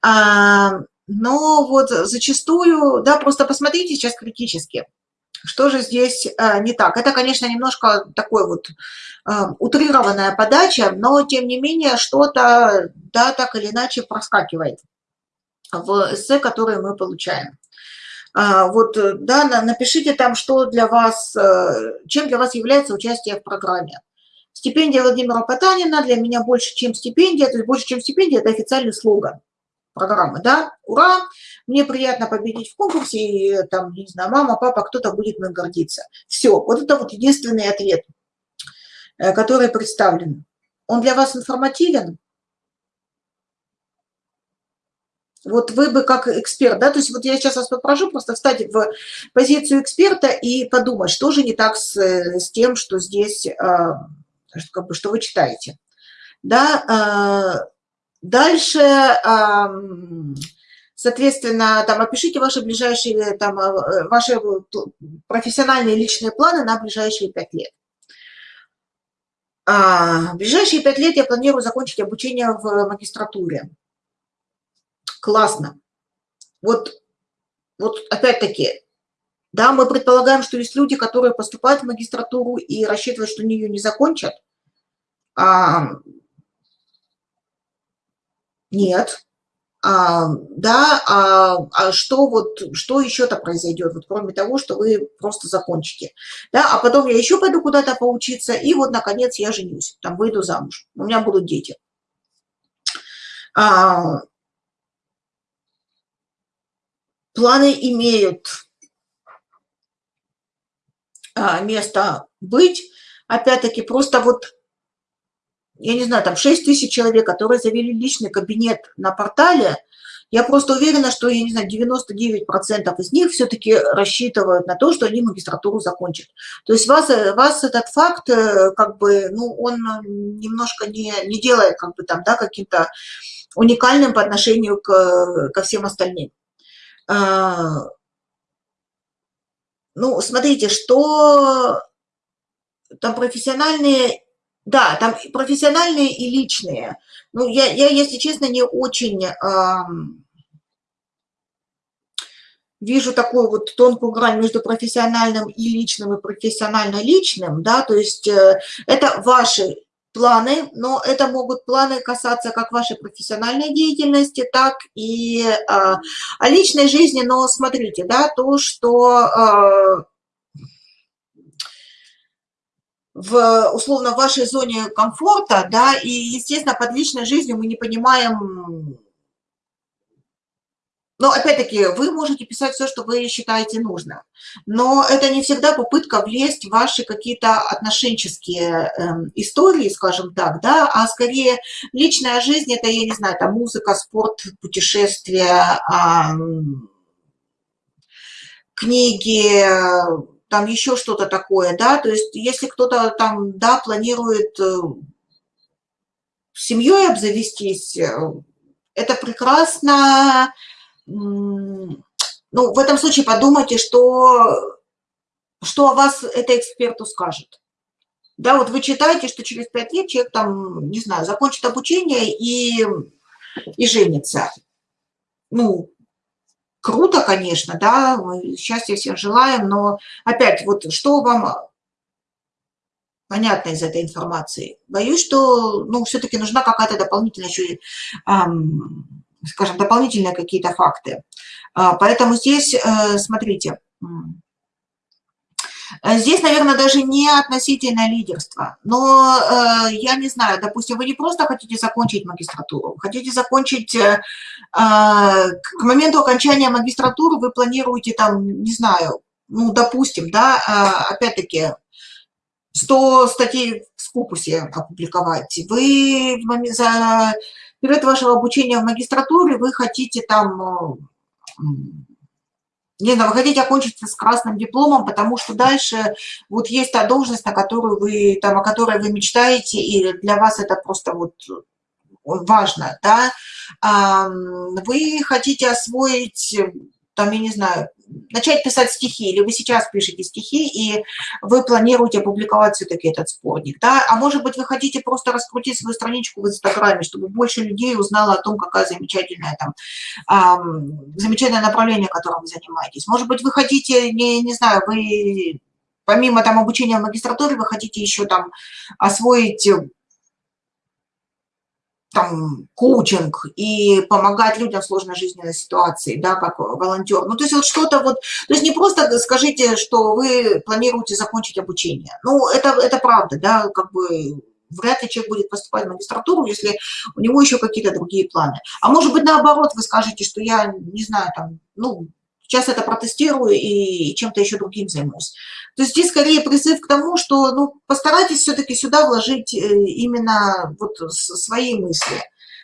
А, но вот зачастую, да, просто посмотрите сейчас критически – что же здесь э, не так? Это, конечно, немножко такой вот э, утрированная подача, но, тем не менее, что-то, да, так или иначе проскакивает в эссе, которые мы получаем. А, вот, да, напишите там, что для вас, э, чем для вас является участие в программе. Стипендия Владимира Потанина для меня больше, чем стипендия, то есть больше, чем стипендия, это официальный слоган программы, да, ура, мне приятно победить в конкурсе, и там, не знаю, мама, папа, кто-то будет мной гордиться. Все, вот это вот единственный ответ, э, который представлен. Он для вас информативен? Вот вы бы как эксперт, да, то есть вот я сейчас вас попрошу просто встать в позицию эксперта и подумать, что же не так с, с тем, что здесь, а, как бы, что вы читаете. Да, Дальше, соответственно, там опишите ваши ближайшие, там, э, ваши профессиональные личные планы на ближайшие пять лет. А, в ближайшие пять лет я планирую закончить обучение в магистратуре. Классно. Вот, вот опять-таки, да, мы предполагаем, что есть люди, которые поступают в магистратуру и рассчитывают, что они ее не закончат. Нет. А, да, а, а что вот, что еще-то произойдет, вот кроме того, что вы просто закончите, да, а потом я еще пойду куда-то поучиться, и вот, наконец, я женюсь, там, выйду замуж, у меня будут дети. А, планы имеют а, место быть, опять-таки, просто вот я не знаю, там 6 тысяч человек, которые завели личный кабинет на портале, я просто уверена, что, я не знаю, 99% из них все-таки рассчитывают на то, что они магистратуру закончат. То есть вас, вас этот факт, э, как бы, ну, он немножко не, не делает, как бы, там, да, каким-то уникальным по отношению к, ко всем остальным. А, ну, смотрите, что там профессиональные да, там профессиональные и личные. Ну, я, я если честно, не очень э, вижу такую вот тонкую грань между профессиональным и личным, и профессионально-личным, да, то есть э, это ваши планы, но это могут планы касаться как вашей профессиональной деятельности, так и э, личной жизни, но смотрите, да, то, что... Э, в, условно, в вашей зоне комфорта, да, и, естественно, под личной жизнью мы не понимаем но, опять-таки, вы можете писать все, что вы считаете нужным. Но это не всегда попытка влезть в ваши какие-то отношенческие э, истории, скажем так, да, а скорее личная жизнь – это, я не знаю, там музыка, спорт, путешествия, э, книги, там еще что-то такое, да, то есть если кто-то там, да, планирует э, семьей обзавестись, э, это прекрасно, ну, в этом случае подумайте, что, что о вас это эксперту скажет. Да, вот вы читаете, что через пять лет человек там, не знаю, закончит обучение и, и женится. Ну, круто, конечно, да, счастья всем желаем, но опять, вот что вам понятно из этой информации? Боюсь, что, ну, все-таки нужна какая-то дополнительная еще скажем, дополнительные какие-то факты. А, поэтому здесь, э, смотрите, Здесь, наверное, даже не относительно лидерства, но э, я не знаю, допустим, вы не просто хотите закончить магистратуру, хотите закончить, э, к моменту окончания магистратуры вы планируете там, не знаю, ну, допустим, да, опять-таки, 100 статей в Скупусе опубликовать, вы за период вашего обучения в магистратуре вы хотите там, э, знаю, вы хотите окончить с красным дипломом, потому что дальше вот есть та должность, на которую вы, там, о которой вы мечтаете, и для вас это просто вот важно, да, вы хотите освоить, там, я не знаю, начать писать стихи, или вы сейчас пишете стихи, и вы планируете опубликовать все-таки этот сборник, да, а может быть, вы хотите просто раскрутить свою страничку в Инстаграме, чтобы больше людей узнало о том, какая замечательная там, эм, замечательное направление, которым вы занимаетесь. Может быть, вы хотите, не, не знаю, вы помимо там обучения в магистратуре, вы хотите еще там освоить там, коучинг и помогать людям в сложной жизненной ситуации, да, как волонтер. Ну, то есть вот что-то вот, то есть не просто скажите, что вы планируете закончить обучение. Ну, это, это правда, да, как бы вряд ли человек будет поступать в магистратуру, если у него еще какие-то другие планы. А может быть, наоборот, вы скажете, что я, не знаю, там, ну, Сейчас это протестирую и чем-то еще другим займусь. То есть здесь скорее призыв к тому, что ну, постарайтесь все-таки сюда вложить э, именно вот свои мысли.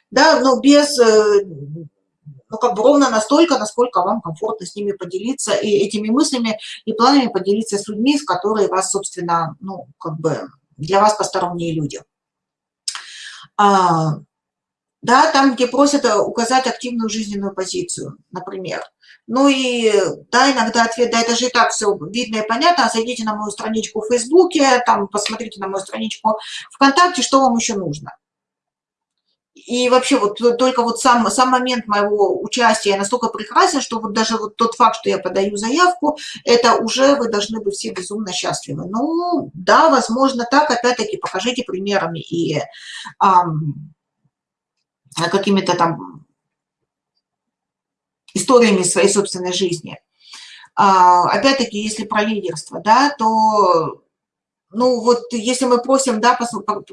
Да, но без, э, ну как бы ровно настолько, насколько вам комфортно с ними поделиться, и этими мыслями и планами поделиться с людьми, с которыми вас, собственно, ну как бы для вас посторонние люди. Да, там, где просят указать активную жизненную позицию, например. Ну и да, иногда ответ, да, это же и так все видно и понятно, зайдите на мою страничку в Фейсбуке, там посмотрите на мою страничку ВКонтакте, что вам еще нужно. И вообще вот только вот сам, сам момент моего участия настолько прекрасен, что вот даже вот тот факт, что я подаю заявку, это уже вы должны быть все безумно счастливы. Ну, да, возможно так, опять-таки покажите примерами и ам, какими-то там историями своей собственной жизни. А, Опять-таки, если про лидерство, да, то, ну вот если мы просим, да,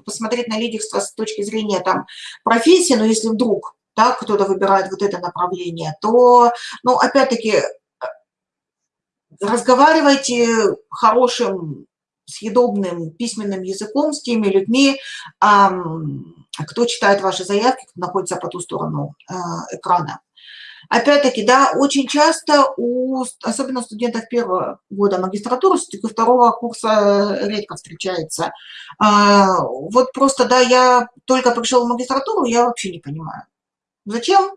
посмотреть на лидерство с точки зрения там профессии, но если вдруг, да, кто-то выбирает вот это направление, то, ну, опять-таки, разговаривайте хорошим, съедобным письменным языком с теми людьми, кто читает ваши заявки, кто находится по ту сторону а, экрана. Опять-таки, да, очень часто, у, особенно студентов первого года магистратуры, все-таки второго курса редко встречается. А, вот просто, да, я только пришел в магистратуру, я вообще не понимаю, зачем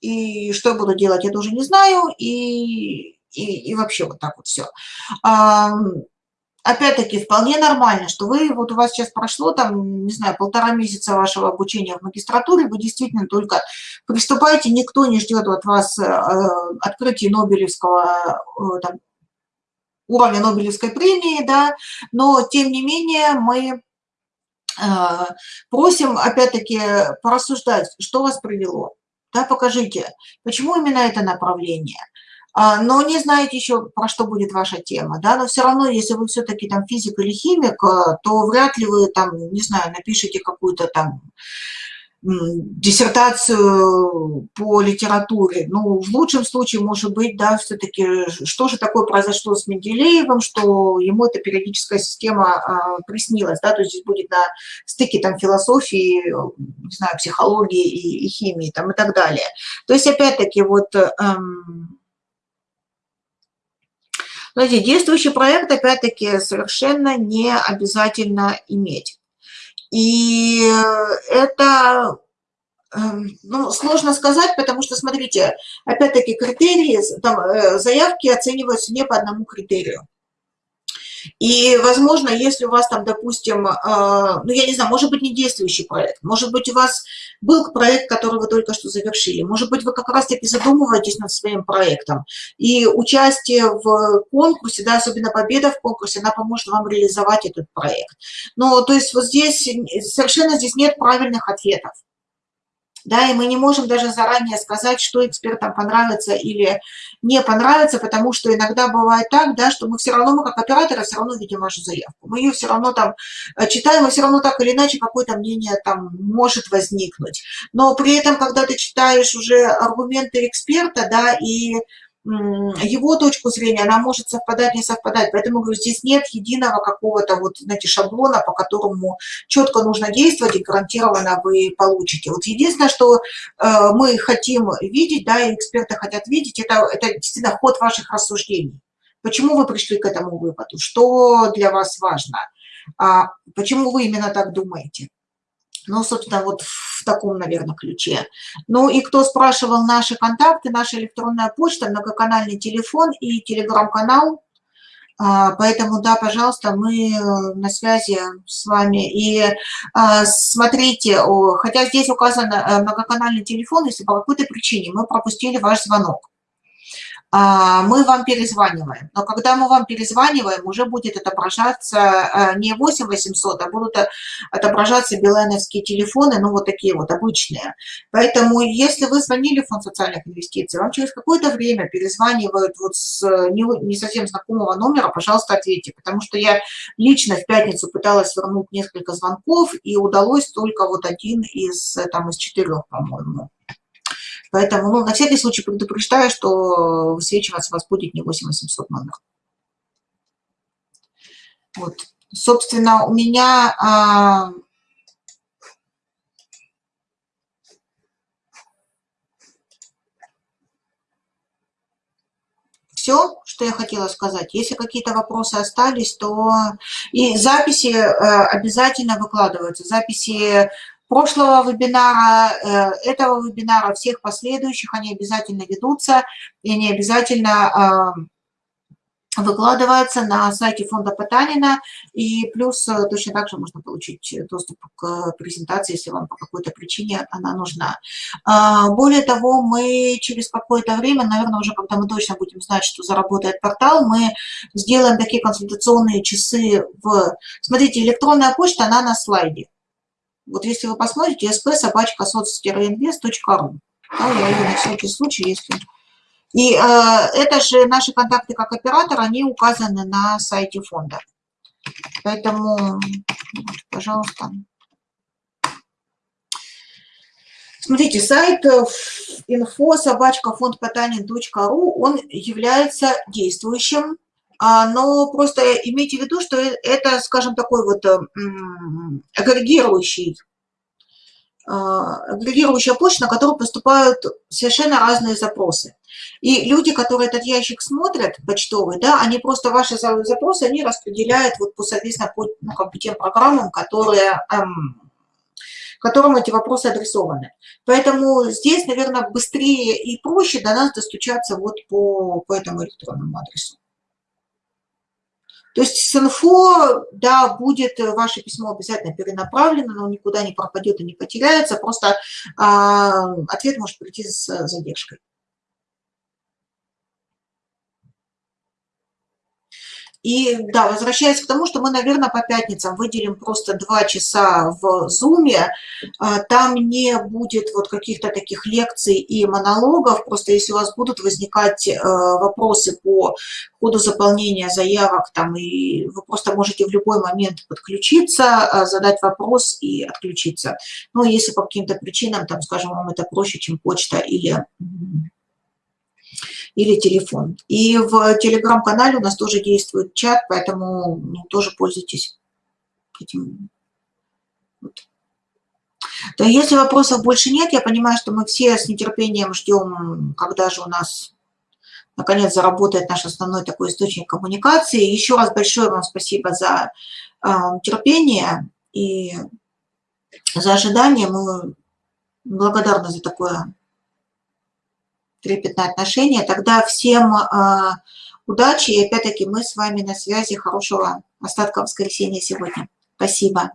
и что я буду делать, я тоже не знаю, и, и, и вообще вот так вот все опять-таки, вполне нормально, что вы, вот у вас сейчас прошло, там, не знаю, полтора месяца вашего обучения в магистратуре, вы действительно только приступаете, никто не ждет от вас э, открытия Нобелевского, э, там, уровня Нобелевской премии, да, но, тем не менее, мы э, просим, опять-таки, порассуждать, что вас привело, да, покажите, почему именно это направление – но не знаете еще, про что будет ваша тема, да, но все равно, если вы все-таки там физик или химик, э, то вряд ли вы там, не знаю, напишите какую-то там диссертацию по литературе. Ну, в лучшем случае, может быть, да, все-таки, что же такое произошло с Менделеевым, что ему эта периодическая система а, приснилась, да, то есть здесь будет на стыке там философии, не знаю, психологии и, и химии там и так далее. То есть, опять-таки, вот... Эм, Знаете, действующий проект, опять-таки, совершенно не обязательно иметь. И это эм, ну, сложно сказать, потому что, смотрите, опять-таки критерии, там, э, заявки оцениваются не по одному критерию. И, возможно, если у вас там, допустим, а, ну, я не знаю, может быть, не действующий проект, может быть, у вас был проект, который вы только что завершили, может быть, вы как раз-таки задумываетесь над своим проектом, и участие в конкурсе, да, особенно победа в конкурсе, она поможет вам реализовать этот проект. Но, то есть, вот здесь совершенно здесь нет правильных ответов да, и мы не можем даже заранее сказать, что экспертам понравится или не понравится, потому что иногда бывает так, да, что мы все равно, мы как операторы все равно видим вашу заявку, мы ее все равно там э, читаем, и все равно так или иначе какое-то мнение там может возникнуть, но при этом, когда ты читаешь уже аргументы эксперта, да, и его точку зрения, она может совпадать, не совпадать. Поэтому, говорю, здесь нет единого какого-то вот, знаете, шаблона, по которому четко нужно действовать и гарантированно вы получите. Вот единственное, что э, мы хотим видеть, да, и эксперты хотят видеть, это, это действительно ход ваших рассуждений. Почему вы пришли к этому выводу? Что для вас важно? А почему вы именно так думаете? Ну, собственно, вот в таком, наверное, ключе. Ну и кто спрашивал наши контакты, наша электронная почта, многоканальный телефон и телеграм-канал. А, поэтому, да, пожалуйста, мы э, на связи с вами. И а, смотрите, хотя здесь указан э, многоканальный телефон, если по какой-то причине мы пропустили ваш звонок мы вам перезваниваем. Но когда мы вам перезваниваем, уже будет отображаться э, не 8800, а будут отображаться билайновские телефоны, ну вот такие вот обычные. Поэтому если вы звонили в фонд социальных инвестиций, вам через какое-то время перезванивают вот с не, не совсем знакомого номера, пожалуйста, ответьте. Потому что я лично в пятницу пыталась вернуть несколько звонков, и удалось только вот один из, там, из четырех, по-моему. Поэтому, ну, на всякий случай предупреждаю, что высвечиваться вас будет не 8800 номер. Вот. Собственно, у меня... А... все, что я хотела сказать. Если какие-то вопросы остались, то и записи э, обязательно выкладываются. Записи прошлого вебинара, э, этого вебинара, всех последующих, они обязательно ведутся, и они обязательно выкладываются на сайте фонда Потанина, и плюс э, точно так же можно получить доступ к презентации, если вам по какой-то причине она нужна. А, более того, мы через какое-то время, наверное, уже когда мы точно будем знать, что заработает портал, мы сделаем такие консультационные часы в... Смотрите, электронная почта, она на слайде. Вот если вы посмотрите, sp собачка соц-инвест.ру. Да, я ее на всякий случай, если... И э, это же наши контакты как оператор, они указаны на сайте фонда. Поэтому, пожалуйста. Смотрите, сайт info собачка фонд он является действующим но просто имейте в виду, что э, это, скажем, такой вот э, агрегирующий, а, агрегирующая почта, на которую поступают совершенно разные запросы. И люди, которые этот ящик смотрят, почтовый, да, они просто ваши запросы, они распределяют вот, по, соответственно, по ну, как бы тем программам, которые, эм, которым эти вопросы адресованы. Поэтому здесь, наверное, быстрее и проще до нас достучаться вот по, по этому электронному адресу. То есть с инфо, да, будет ваше письмо обязательно перенаправлено, оно никуда не пропадет и не потеряется, просто а, ответ может прийти с задержкой. И да, возвращаясь к тому, что мы, наверное, по пятницам выделим просто два часа в Zoom, а, там не будет вот каких-то таких лекций и монологов, просто если у вас будут возникать э, вопросы по ходу заполнения заявок, там, и вы просто можете в любой момент подключиться, а, задать вопрос и отключиться. Ну, если по каким-то причинам, там, скажем, вам это проще, чем почта или или телефон. И в телеграм-канале у нас тоже действует чат, поэтому ну, тоже пользуйтесь этим. Вот. То если вопросов больше нет, я понимаю, что мы все с нетерпением ждем, когда же у нас наконец заработает наш основной такой источник коммуникации. Еще раз большое вам спасибо за э, терпение и за ожидание. Мы благодарны за такое трепетное отношение. Тогда всем а, удачи. И опять-таки мы с вами на связи. Хорошего остатка воскресенья сегодня. Спасибо.